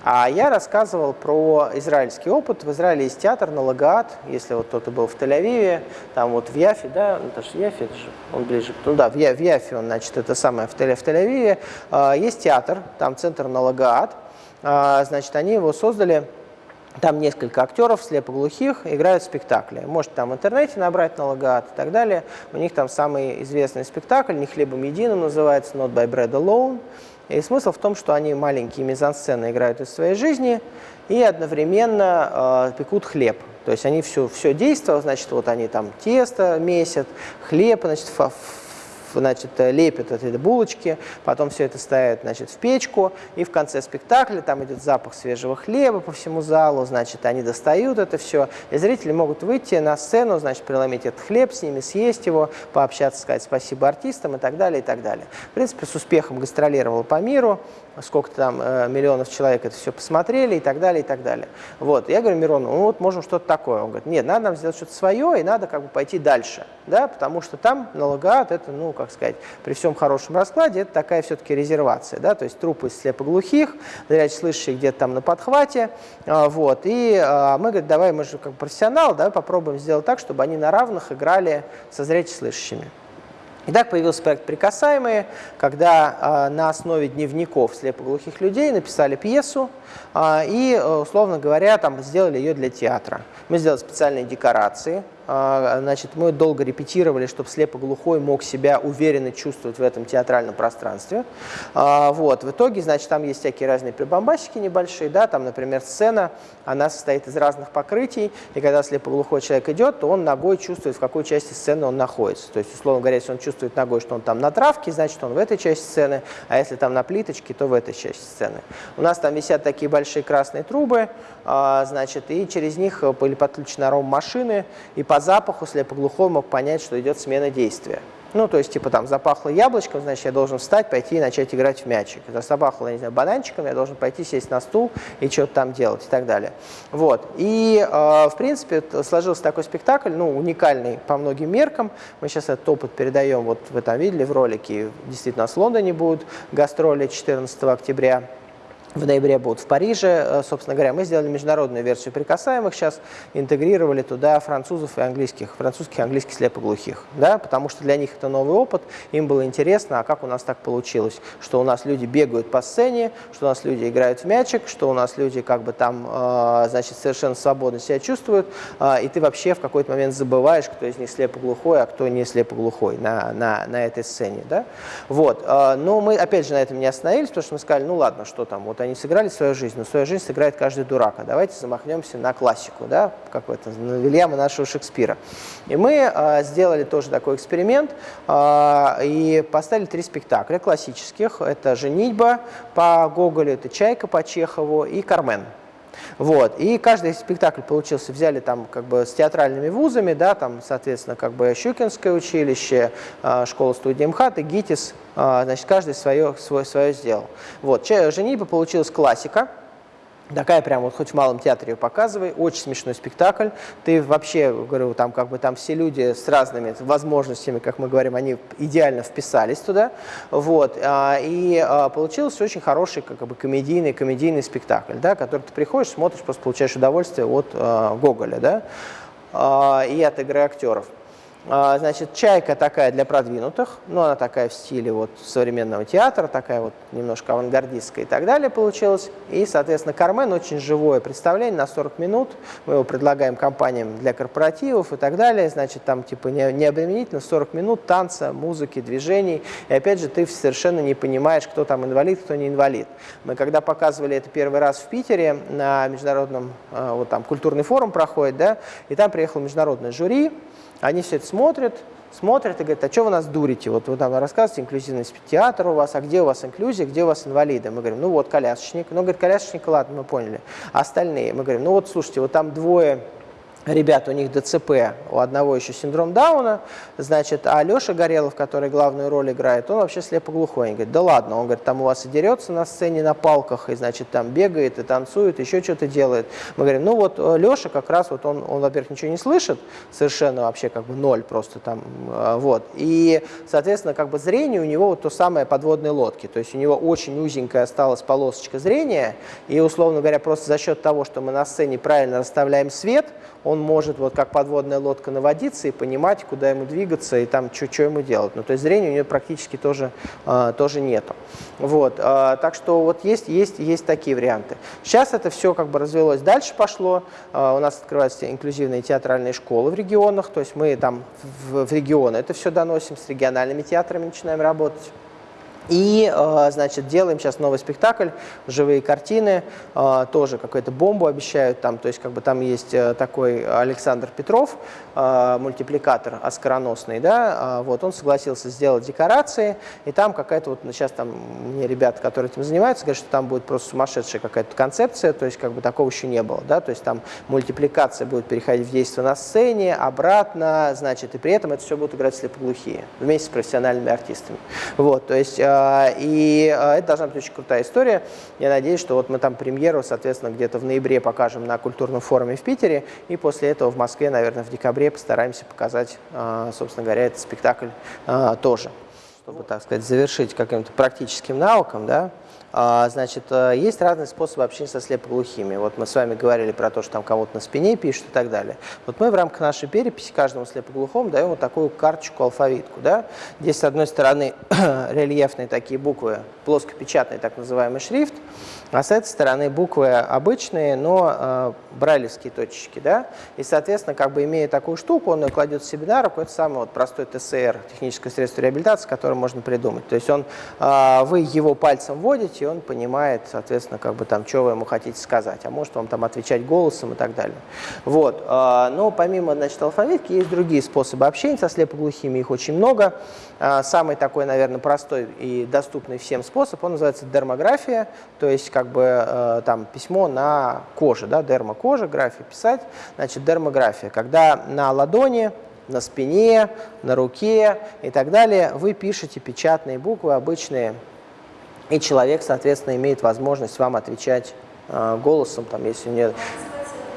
А я рассказывал про израильский опыт. В Израиле есть театр на Лагаат, если вот кто-то был в Тель-Авиве, там вот в Яфе, да, ну, это же Яфе, это же он ближе, ну да, в, Я- в Яфе он, значит, это самое, в, Тель- в Тель-Авиве. А, есть театр, там центр на Лагаат, А, значит, они его создали там несколько актеров слепоглухих играют спектакли. Можете там в интернете набрать на Лагаат и так далее. У них там самый известный спектакль, не хлебом единым называется, Not by Bread Alone. И смысл в том, что они маленькие мизансцены играют из своей жизни и одновременно э, пекут хлеб. То есть они все, все действие, значит, вот они там тесто месят, хлеб, значит, значит, э, лепят эти булочки, потом все это ставят значит, в печку, и в конце спектакля там идет запах свежего хлеба по всему залу, значит, они достают это все, и зрители могут выйти на сцену, значит, преломить этот хлеб с ними, съесть его, пообщаться, сказать спасибо артистам и так далее, и так далее. В принципе, с успехом гастролировал по миру, сколько там э, миллионов человек это все посмотрели и так далее, и так далее. Вот, я говорю Мирону, ну вот можем что-то такое. Он говорит, нет, надо нам сделать что-то свое, и надо как бы пойти дальше, да, потому что там на Лагаат это, ну, как сказать, при всем хорошем раскладе, это такая все-таки резервация, да, то есть трупы слепоглухих, зряче слышащих где-то там на подхвате, а, вот, и а, мы, говорим, давай, мы же как профессионал, давай попробуем сделать так, чтобы они на равных играли со зряче слышащими. И так появился проект «Прикасаемые», когда а, на основе дневников слепоглухих людей написали пьесу а, и, э, условно говоря, там, сделали ее для театра. Мы сделали специальные декорации, значит, мы долго репетировали, чтобы слепоглухой мог себя уверенно чувствовать в этом театральном пространстве. А, вот. В итоге, значит, там есть всякие разные прибамбасики небольшие, да, там, например, сцена, она состоит из разных покрытий, и когда слепоглухой человек идет, то он ногой чувствует, в какой части сцены он находится. То есть, условно говоря, если он чувствует ногой, что он там на травке, значит, он в этой части сцены, а если там на плиточке, то в этой части сцены. У нас там висят такие большие красные трубы, а, значит, и через них были подключены аром-машины, и по запаху слепоглухой мог понять, что идет смена действия. Ну, то есть, типа, там, запахло яблочком, значит, я должен встать, пойти и начать играть в мячик. Запахло, не знаю, бананчиком, я должен пойти сесть на стул и что-то там делать и так далее. Вот. И, э, в принципе, сложился такой спектакль, ну, уникальный по многим меркам. Мы сейчас этот опыт передаем, вот вы там видели в ролике, действительно, с Лондоне будут гастроли 14 октября в ноябре будут в Париже. Э, собственно говоря, мы сделали международную версию прикасаемых, сейчас интегрировали туда французов и английских, французских и английских слепоглухих, да, потому что для них это новый опыт, им было интересно, а как у нас так получилось, что у нас люди бегают по сцене, что у нас люди играют в мячик, что у нас люди как бы там, э, значит, совершенно свободно себя чувствуют, э, и ты вообще в какой-то момент забываешь, кто из них слепоглухой, а кто не слепоглухой на, на, на этой сцене, да. Вот, но мы опять же на этом не остановились, потому что мы сказали, ну ладно, что там, вот они сыграли свою жизнь, но свою жизнь сыграет каждый дурак. А давайте замахнемся на классику, да, какой-то, на Вильяма нашего Шекспира. И мы а, сделали тоже такой эксперимент а, и поставили три спектакля классических. Это «Женитьба» по Гоголю, это «Чайка» по Чехову и «Кармен». Вот. И каждый спектакль получился, взяли там как бы с театральными вузами, да, там, соответственно, как бы Щукинское училище, а, школа-студия МХАТ и ГИТИС, а, значит, каждый свое, свое, свое сделал. Вот. «Женитьба» получилась классика, Такая прям вот хоть в малом театре ее показывай, очень смешной спектакль. Ты вообще, говорю, там как бы там все люди с разными возможностями, как мы говорим, они идеально вписались туда. Вот. А, и а, получился очень хороший как бы комедийный, комедийный спектакль, да, который ты приходишь, смотришь, просто получаешь удовольствие от а, Гоголя, да, и от игры актеров. А, значит, чайка такая для продвинутых, но она такая в стиле вот современного театра, такая вот немножко авангардистская и так далее получилась. И, соответственно, Кармен очень живое представление на 40 минут. Мы его предлагаем компаниям для корпоративов и так далее. Значит, там типа не, не обременительно 40 минут танца, музыки, движений. И опять же, ты совершенно не понимаешь, кто там инвалид, кто не инвалид. Мы когда показывали это первый раз в Питере на международном, а, вот там культурный форум проходит, да, и там приехал международное жюри, они все это смотрят, смотрят и говорят, а что вы нас дурите? Вот вы там рассказываете, инклюзивность театра у вас, а где у вас инклюзия, где у вас инвалиды? Мы говорим, ну вот колясочник. Ну, говорит, колясочник, ладно, мы поняли. А остальные? Мы говорим, ну вот слушайте, вот там двое ребят, у них ДЦП, у одного еще синдром Дауна, значит, а Леша Горелов, который главную роль играет, он вообще слепоглухой. Он говорит, да ладно, он говорит, там у вас и дерется на сцене на палках, и, значит, там бегает и танцует, еще что-то делает. Мы говорим, ну вот э, Леша как раз, вот он, он во-первых, ничего не слышит, совершенно вообще как бы ноль просто там, э, вот. И, соответственно, как бы зрение у него вот то самое подводной лодки, то есть у него очень узенькая осталась полосочка зрения, и, условно говоря, просто за счет того, что мы на сцене правильно расставляем свет, он может вот как подводная лодка наводиться и понимать, куда ему двигаться и там, что ему делать. Ну, то есть зрения у него практически тоже, э, тоже нету. Вот, э, так что вот есть, есть, есть такие варианты. Сейчас это все как бы развелось, дальше пошло. Э, у нас открываются инклюзивные театральные школы в регионах, то есть мы там в, в регионы это все доносим, с региональными театрами начинаем работать. И, э, значит, делаем сейчас новый спектакль, живые картины, э, тоже какую-то бомбу обещают там, то есть как бы там есть э, такой Александр Петров, мультипликатор оскароносный, да, вот он согласился сделать декорации, и там какая-то вот, сейчас там мне ребята, которые этим занимаются, говорят, что там будет просто сумасшедшая какая-то концепция, то есть как бы такого еще не было, да, то есть там мультипликация будет переходить в действие на сцене, обратно, значит, и при этом это все будут играть слепоглухие вместе с профессиональными артистами. Вот, то есть и а, это должна быть очень крутая история. Я надеюсь, что вот мы там премьеру, соответственно, где-то в ноябре покажем на культурном форуме в Питере, и после этого в Москве, наверное, в декабре постараемся показать, а, собственно говоря, этот спектакль тоже. Чтобы, так сказать, завершить каким-то практическим навыком, да, А, значит, э, есть разные способы общения со слепоглухими. Вот мы с вами говорили про то, что там кого-то на спине пишут и так далее. Вот мы в рамках нашей переписи каждому слепоглухому даем вот такую карточку, алфавитку. Да? Здесь, с одной стороны, рельефные такие буквы, плоскопечатный так называемый шрифт, а с этой стороны буквы обычные, но э, брайлевские точечки. Да? И, соответственно, как бы имея такую штуку, он ее кладет себе на руку. Это самый вот простой ТСР, техническое средство реабилитации, которое можно придумать. То есть он, э, вы его пальцем вводите, и он понимает, соответственно, как бы там, что вы ему хотите сказать. А может вам там отвечать голосом и так далее. Вот. Э, но помимо значит, алфавитки есть другие способы общения со слепоглухими, их очень много. Э, самый такой, наверное, простой и доступный всем способ, он называется дермография, то есть как бы э, там письмо на коже, да, дермокожа, графия писать, значит, дермография, когда на ладони, на спине, на руке и так далее вы пишете печатные буквы, обычные, и человек, соответственно, имеет возможность вам отвечать э, голосом, там, если нет.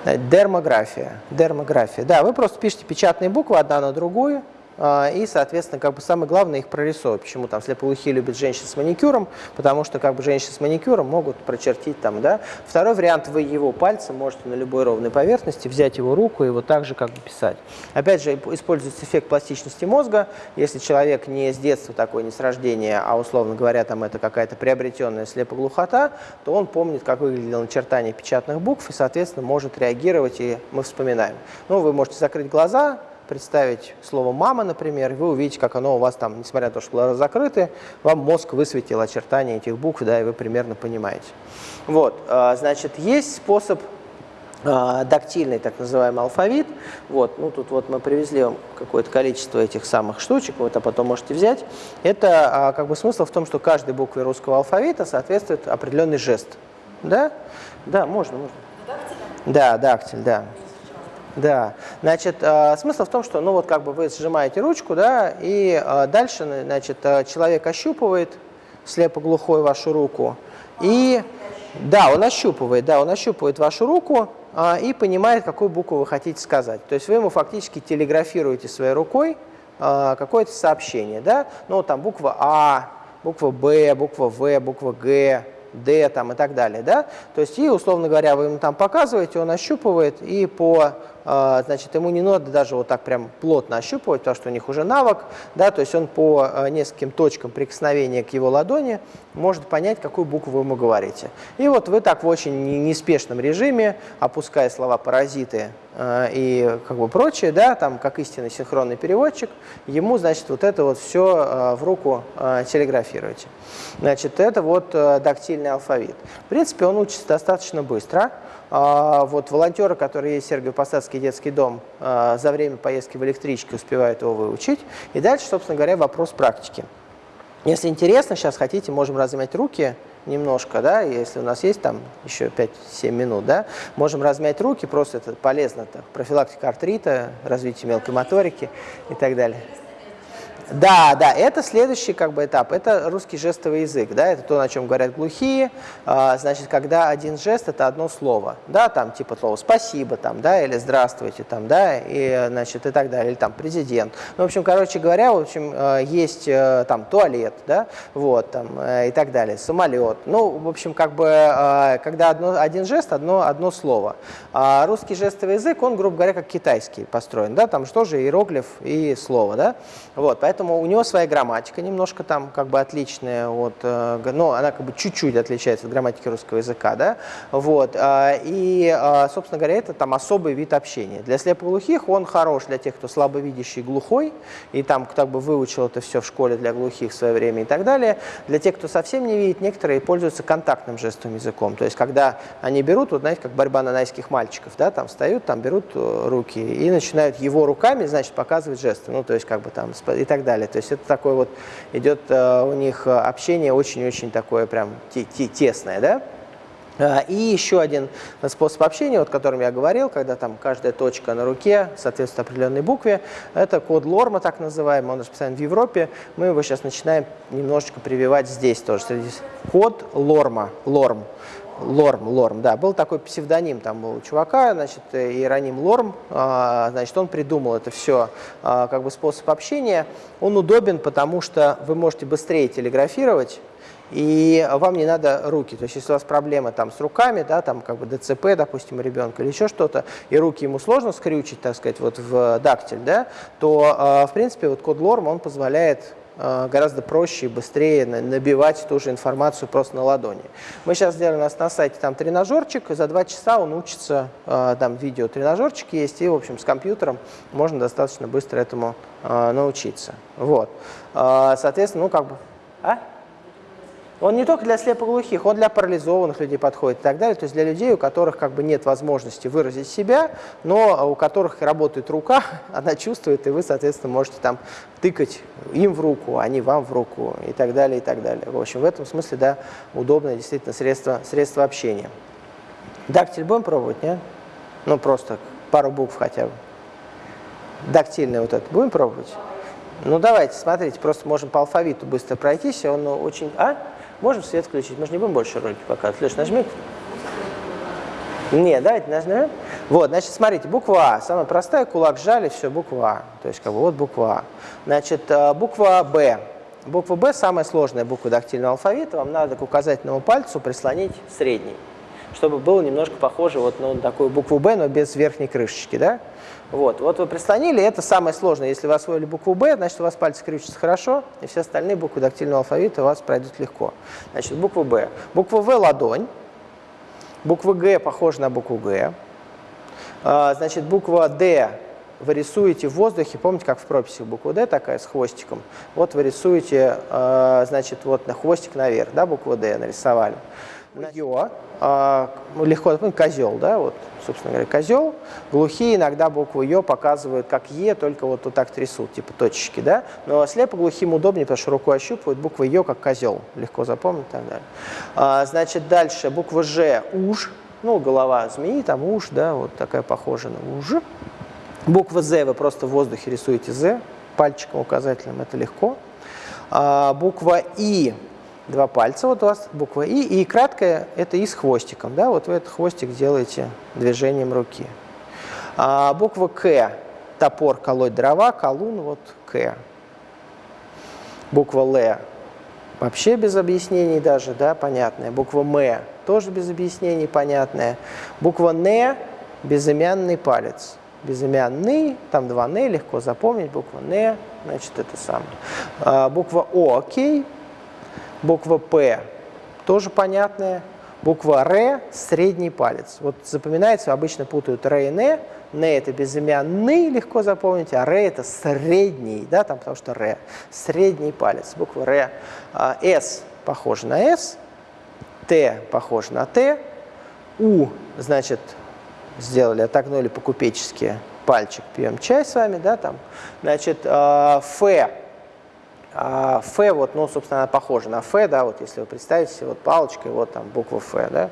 Дермография. Дермография. Да, вы просто пишете печатные буквы одна на другую, а, и, соответственно, как бы самое главное их прорисовывать. Почему там слепоглухие любят женщин с маникюром? Потому что как бы женщины с маникюром могут прочертить там, да. Второй вариант, вы его пальцем можете на любой ровной поверхности взять его руку и вот так же как бы писать. Опять же, используется эффект пластичности мозга. Если человек не с детства такой, не с рождения, а, условно говоря, там это какая-то приобретенная слепоглухота, то он помнит, как выглядело начертание печатных букв и, соответственно, может реагировать, и мы вспоминаем. Ну, вы можете закрыть глаза, представить слово «мама», например, и вы увидите, как оно у вас там, несмотря на то, что глаза закрыты, вам мозг высветил очертания этих букв, да, и вы примерно понимаете. Вот, а, значит, есть способ а, дактильный, так называемый алфавит. Вот, ну тут вот мы привезли вам какое-то количество этих самых штучек, вы это потом можете взять. Это а, как бы смысл в том, что каждой букве русского алфавита соответствует определенный жест. Да? Да, можно, можно. Дактиль? Да, дактиль, да. Да, значит, э, смысл в том, что, ну вот как бы вы сжимаете ручку, да, и э, дальше, значит, э, человек ощупывает слепоглухой вашу руку, и, да, он ощупывает, да, он ощупывает вашу руку и понимает, какую букву вы хотите сказать. То есть вы ему фактически телеграфируете своей рукой какое-то сообщение, да, ну там буква А, буква Б, буква В, буква Г, D там, и так далее. Да? То есть, и, условно говоря, вы ему там показываете, он ощупывает, и по значит, ему не надо даже вот так прям плотно ощупывать, потому что у них уже навык, да, то есть он по а, нескольким точкам прикосновения к его ладони может понять, какую букву вы ему говорите. И вот вы так в очень неспешном режиме, опуская слова «паразиты» а, и как бы прочее, да, там, как истинный синхронный переводчик, ему, значит, вот это вот все в руку телеграфируете. Значит, это вот дактильный алфавит. В принципе, он учится достаточно быстро. А, вот волонтеры, которые есть в Сергиево-Посадский детский дом, а, за время поездки в электричке успевают его выучить. И дальше, собственно говоря, вопрос практики. Если интересно, сейчас хотите, можем размять руки немножко, да, если у нас есть там еще 5-7 минут, да, можем размять руки, просто это полезно, так, профилактика артрита, развитие мелкой моторики и так далее. Да, да, это следующий как бы этап, это русский жестовый язык, да, это то, на чем говорят глухие, а, значит, когда один жест – это одно слово, да, там типа слово «спасибо», там, да, или «здравствуйте», там, да, и, значит, и так далее, или там «президент». Ну, в общем, короче говоря, в общем, а, есть э, там туалет, да, вот, там, э, и так далее, самолет, ну, в общем, как бы, когда одно, один жест, одно, одно слово. А русский жестовый язык, он, грубо говоря, как китайский построен, да, там же иероглиф и слово, да, вот, поэтому поэтому у него своя грамматика немножко там как бы отличная от, э, ну, она как бы чуть-чуть отличается от грамматики русского языка, да, вот, а, и, а, собственно говоря, это там особый вид общения. Для слепоглухих он хорош для тех, кто слабовидящий глухой, и там как бы выучил это все в школе для глухих в свое время и так далее. Для тех, кто совсем не видит, некоторые пользуются контактным жестовым языком, то есть когда они берут, вот знаете, как борьба нанайских мальчиков, да, там встают, там берут э, руки и начинают его руками, значит, показывать жесты, ну, то есть как бы там и так далее далее. То есть это такое вот идет э, у них э, общение очень-очень такое прям тесное, да? А, и еще один способ общения, вот, о котором я говорил, когда там каждая точка на руке соответствует определенной букве, это код Лорма, так называемый, он расписан в Европе. Мы его сейчас начинаем немножечко прививать здесь тоже. Код Лорма, Лорм. Лорм, Лорм, да, был такой псевдоним там у чувака, значит, Иероним Лорм, а, значит, он придумал это все а, как бы способ общения. Он удобен, потому что вы можете быстрее телеграфировать, и вам не надо руки. То есть если у вас проблемы там с руками, да, там как бы ДЦП, допустим, у ребенка или еще что-то, и руки ему сложно скрючить, так сказать, вот в дактиль, да, то, в принципе, вот код Лорм, он позволяет Э, гораздо проще и быстрее набивать ту же информацию просто на ладони. Мы сейчас сделали у нас на сайте там тренажерчик, и за два часа он учится, э, там видео тренажерчик есть, и, в общем, с компьютером можно достаточно быстро этому э, научиться. Вот. Соответственно, ну как бы... А? Он не только для слепоглухих, он для парализованных людей подходит и так далее. То есть для людей, у которых как бы нет возможности выразить себя, но у которых работает рука, она чувствует, и вы, соответственно, можете там тыкать им в руку, а не вам в руку и так далее, и так далее. В общем, в этом смысле, да, удобное действительно средство, средство общения. Дактиль будем пробовать, нет? Ну, просто пару букв хотя бы. Дактильный вот этот будем пробовать? Ну, давайте, смотрите, просто можем по алфавиту быстро пройтись, он очень... А? Можем свет включить? Мы же не будем больше ролики показывать. Леш, нажми. Не, давайте нажмем. Вот, значит, смотрите, буква А, самая простая, кулак сжали, все, буква А. То есть, как бы, вот буква А. Значит, э, буква Б. Буква Б самая сложная буква дактильного алфавита. Вам надо к указательному пальцу прислонить средний, чтобы было немножко похоже вот на такую букву Б, но без верхней крышечки, да? Вот, вот вы прислонили, это самое сложное. Если вы освоили букву «Б», значит, у вас пальцы крючатся хорошо, и все остальные буквы дактильного алфавита у вас пройдут легко. Значит, буква «Б». Буква «В» — ладонь. Буква «Г» похожа на букву «Г». А, значит, буква «Д» вы рисуете в воздухе, помните, как в прописи буква «Д» такая с хвостиком? Вот вы рисуете, а, значит, вот на хвостик наверх, да, букву «Д» нарисовали. А, ну, легко, ну, козел, да, вот, собственно говоря, козел. Глухие иногда букву Ё показывают как Е, только вот, вот так трясут, типа точечки, да. Но слепо глухим удобнее, потому что рукой ощупывают букву Ё как козел, легко запомнить и так далее. А, значит, дальше буква Ж, уж, ну, голова змеи, там уж, да, вот такая похожа на уж. Буква З вы просто в воздухе рисуете З, пальчиком указательным, это легко. А, буква И два пальца, вот у вас буква И, и краткое это И с хвостиком, да, вот вы этот хвостик делаете движением руки. А буква К, топор, колоть дрова, колун, вот К. Буква Л, вообще без объяснений даже, да, понятная. Буква М, тоже без объяснений, понятная. Буква Н, безымянный палец. Безымянный, там два Н, легко запомнить, буква Н, значит, это самое. А, буква О, окей, Буква П тоже понятная. Буква Р – средний палец. Вот запоминается, обычно путают Р и Н. Н – это безымянный, легко запомнить, а Р – это средний, да, там, потому что Р – средний палец. Буква Р. А, С похожа на С, Т похож на Т, У, значит, сделали, отогнули по-купечески пальчик, пьем чай с вами, да, там. Значит, а, Ф а Ф, вот, ну, собственно, она похожа на Ф, да, вот если вы представите, вот палочкой, вот там буква Ф, да.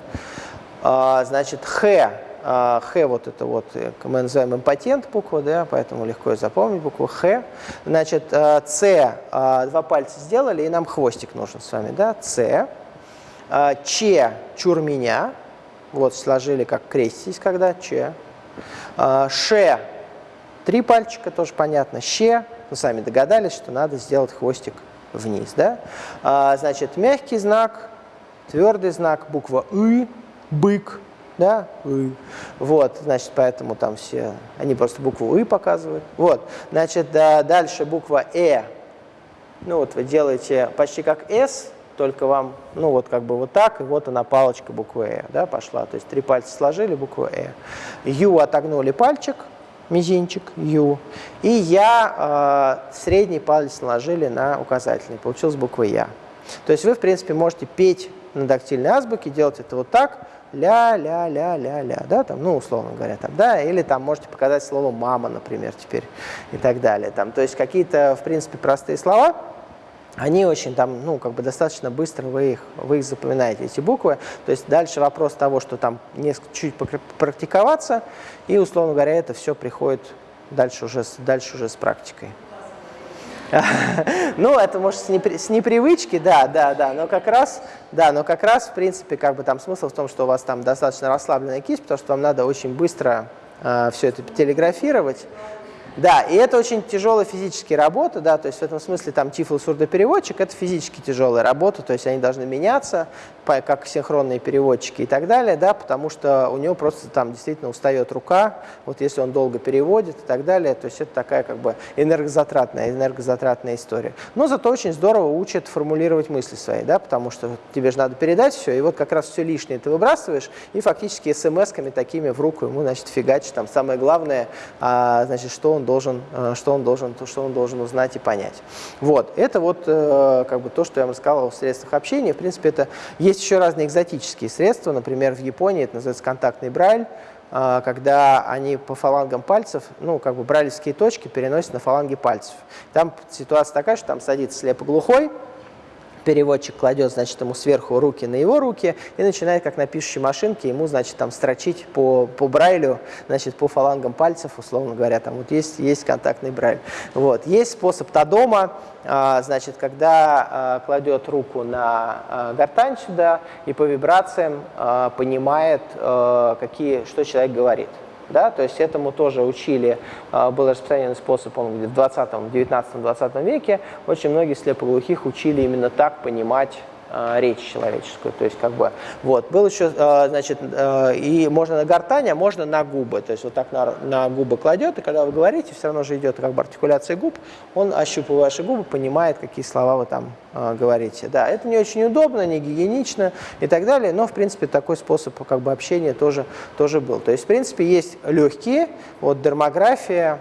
А, значит, Х, а, Х вот это вот, э, мы называем импотент буква, да, поэтому легко запомнить букву Х. Значит, С, а, два пальца сделали, и нам хвостик нужен с вами, да, С. Ч, чур меня, вот сложили как крестись, когда Ч. Ш, три пальчика, тоже понятно, Щ, ну, сами догадались, что надо сделать хвостик вниз. Да? А, значит, мягкий знак, твердый знак, буква «ы», «бык», да, «ы». Вот, значит, поэтому там все, они просто букву «ы» показывают. Вот, значит, да, дальше буква «э». Ну, вот вы делаете почти как «с», только вам, ну, вот как бы вот так, и вот она палочка буквы «э», да, пошла. То есть три пальца сложили, букву «э». «Ю» отогнули пальчик, мизинчик, Ю, и Я э, средний палец наложили на указательный, получилась буква Я. То есть вы, в принципе, можете петь на дактильной азбуке, делать это вот так, ля-ля-ля-ля-ля, да, там, ну, условно говоря, там, да, или там можете показать слово «мама», например, теперь, и так далее, там, то есть какие-то, в принципе, простые слова, они очень там, ну, как бы достаточно быстро вы их, вы их запоминаете, эти буквы. То есть дальше вопрос того, что там несколько чуть практиковаться, и, условно говоря, это все приходит дальше уже, дальше уже с практикой. Ну, это может с, непри, с непривычки, да, да, да, но как раз, да, но как раз, в принципе, как бы там смысл в том, что у вас там достаточно расслабленная кисть, потому что вам надо очень быстро э, все это телеграфировать. Да, и это очень тяжелая физическая работа, да, то есть в этом смысле там тифло-сурдопереводчик – это физически тяжелая работа, то есть они должны меняться, как синхронные переводчики и так далее, да, потому что у него просто там действительно устает рука, вот если он долго переводит и так далее, то есть это такая как бы энергозатратная, энергозатратная история. Но зато очень здорово учит формулировать мысли свои, да, потому что тебе же надо передать все, и вот как раз все лишнее ты выбрасываешь, и фактически смс-ками такими в руку ему, значит, фигачишь, там самое главное, а, значит, что он должен, э, что он должен, то, что он должен узнать и понять. Вот, это вот э, как бы то, что я вам рассказал о средствах общения. В принципе, это есть еще разные экзотические средства. Например, в Японии это называется контактный брайль э, когда они по фалангам пальцев, ну, как бы брайлевские точки переносят на фаланги пальцев. Там ситуация такая, что там садится слепоглухой, переводчик кладет, значит, ему сверху руки на его руки и начинает, как на пишущей машинке, ему, значит, там строчить по, по брайлю, значит, по фалангам пальцев, условно говоря, там вот есть, есть контактный брайль. Вот. Есть способ Тадома, а, значит, когда а, кладет руку на а, гортань сюда и по вибрациям а, понимает, какие, что человек говорит. Да? То есть этому тоже учили, а, был распространенный способ, он в 20, 19-20 веке. Очень многие слепоглухих учили именно так понимать речь человеческую. То есть как бы вот был еще э, значит э, и можно на гортань, а можно на губы. То есть вот так на, на губы кладет и когда вы говорите, все равно же идет как бы артикуляция губ, он ощупывая ваши губы, понимает, какие слова вы там говорите. Да, это не очень удобно, не гигиенично и так далее, но в принципе такой способ как бы общения тоже тоже был. То есть в принципе есть легкие, вот дермография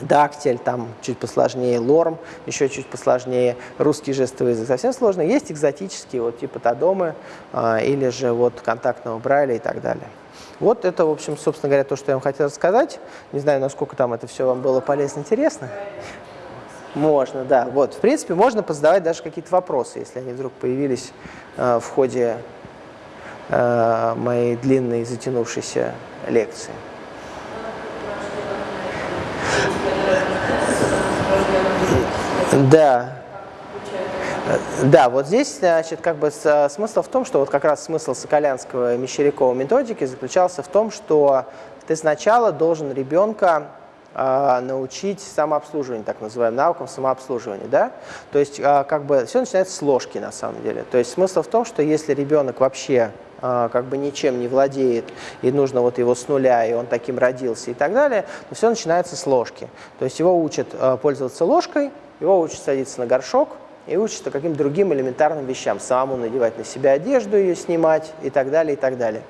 дактиль, там чуть посложнее, лорм, еще чуть посложнее, русский жестовый язык совсем сложно. Есть экзотические, вот типа Тадомы э, или же вот контактного Брайля и так далее. Вот это, в общем, собственно говоря, то, что я вам хотел рассказать. Не знаю, насколько там это все вам было полезно, интересно. Можно, да. Вот, в принципе, можно позадавать даже какие-то вопросы, если они вдруг появились э, в ходе э, моей длинной затянувшейся лекции. Да. Да, вот здесь, значит, как бы смысл в том, что вот как раз смысл Соколянского и Мещерякова методики заключался в том, что ты сначала должен ребенка э, научить самообслуживанию, так называемым навыкам самообслуживания, да? То есть, э, как бы, все начинается с ложки, на самом деле. То есть, смысл в том, что если ребенок вообще э, как бы ничем не владеет, и нужно вот его с нуля, и он таким родился и так далее, то все начинается с ложки. То есть, его учат э, пользоваться ложкой, его учат садиться на горшок и учатся каким-то другим элементарным вещам. Самому надевать на себя одежду, ее снимать и так далее, и так далее.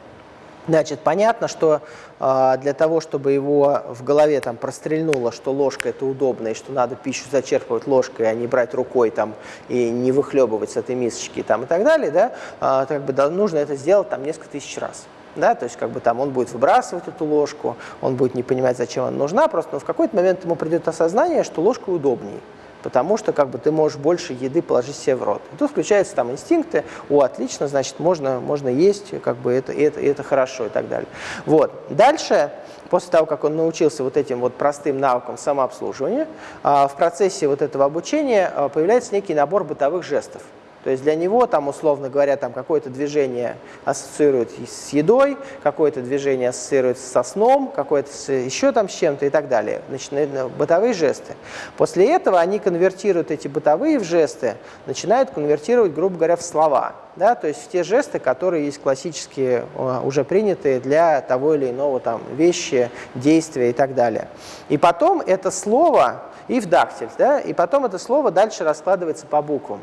Значит, понятно, что э, для того, чтобы его в голове там прострельнуло, что ложка это удобно, и что надо пищу зачерпывать ложкой, а не брать рукой там и не выхлебывать с этой мисочки там, и так далее, да, э, как бы да, нужно это сделать там несколько тысяч раз. Да, то есть как бы там он будет выбрасывать эту ложку, он будет не понимать, зачем она нужна, просто но в какой-то момент ему придет осознание, что ложка удобнее потому что как бы ты можешь больше еды положить себе в рот. И тут включаются там инстинкты, о, отлично, значит, можно, можно есть, как бы это, это, это хорошо и так далее. Вот. Дальше, после того, как он научился вот этим вот простым навыкам самообслуживания, а, в процессе вот этого обучения а, появляется некий набор бытовых жестов. То есть для него, там, условно говоря, там какое-то движение ассоциирует с едой, какое-то движение ассоциируется со сном, какое-то с, еще там с чем-то и так далее. Значит, бытовые жесты. После этого они конвертируют эти бытовые в жесты, начинают конвертировать, грубо говоря, в слова. Да, то есть в те жесты, которые есть классические, уже принятые для того или иного там вещи, действия и так далее. И потом это слово, и в дактиль, да, и потом это слово дальше раскладывается по буквам.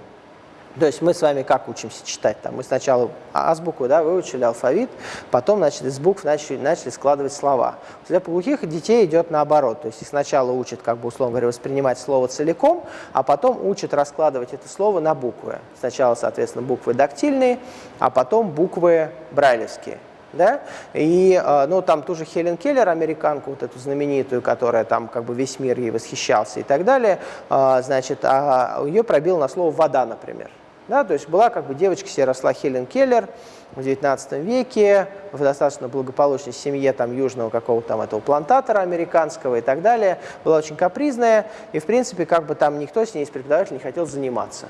То есть мы с вами как учимся читать? Там мы сначала азбуку да, выучили, алфавит, потом значит, из букв начали, начали складывать слова. Для глухих детей идет наоборот. То есть сначала учат, как бы, условно говоря, воспринимать слово целиком, а потом учат раскладывать это слово на буквы. Сначала, соответственно, буквы дактильные, а потом буквы брайлевские. Да? И э, ну, там ту же Хелен Келлер, американку, вот эту знаменитую, которая там как бы весь мир ей восхищался и так далее, э, значит, а ее пробил на слово «вода», например. Да, то есть была как бы девочка себе росла Хелен Келлер в 19 веке, в достаточно благополучной семье там южного какого-то там этого плантатора американского и так далее, была очень капризная, и в принципе как бы там никто с ней из преподавателей не хотел заниматься.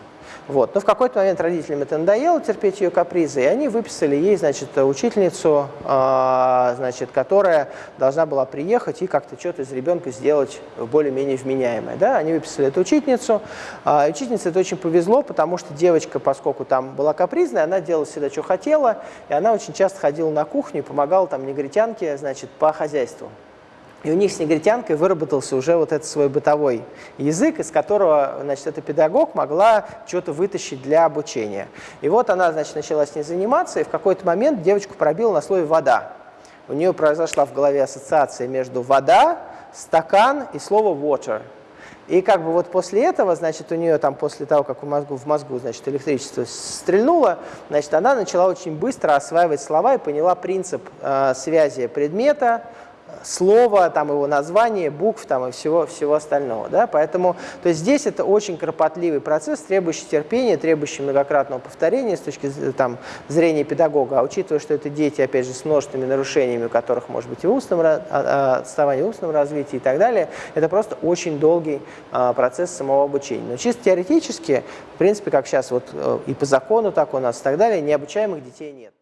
Вот. Но в какой-то момент родителям это надоело терпеть ее капризы, и они выписали ей, значит, учительницу, э, значит, которая должна была приехать и как-то что-то из ребенка сделать более-менее вменяемое. Да? Они выписали эту учительницу. Э, учительнице это очень повезло, потому что девочка, поскольку там была капризная, она делала всегда, что хотела, и она очень часто ходила на кухню и помогала там негритянке, значит, по хозяйству. И у них с негритянкой выработался уже вот этот свой бытовой язык, из которого, значит, эта педагог могла что-то вытащить для обучения. И вот она, значит, начала с ней заниматься, и в какой-то момент девочку пробила на слове «вода». У нее произошла в голове ассоциация между «вода», «стакан» и слово «water». И как бы вот после этого, значит, у нее там после того, как в мозгу, в мозгу значит, электричество стрельнуло, значит, она начала очень быстро осваивать слова и поняла принцип э, связи предмета, слова, там его название, букв там, и всего, всего остального. Да? Поэтому то есть здесь это очень кропотливый процесс, требующий терпения, требующий многократного повторения с точки там, зрения педагога. А учитывая, что это дети, опять же, с множественными нарушениями, у которых может быть и устном, а, а, отставание в устном развитии и так далее, это просто очень долгий а, процесс самого обучения. Но чисто теоретически, в принципе, как сейчас вот э, и по закону так у нас и так далее, необучаемых детей нет.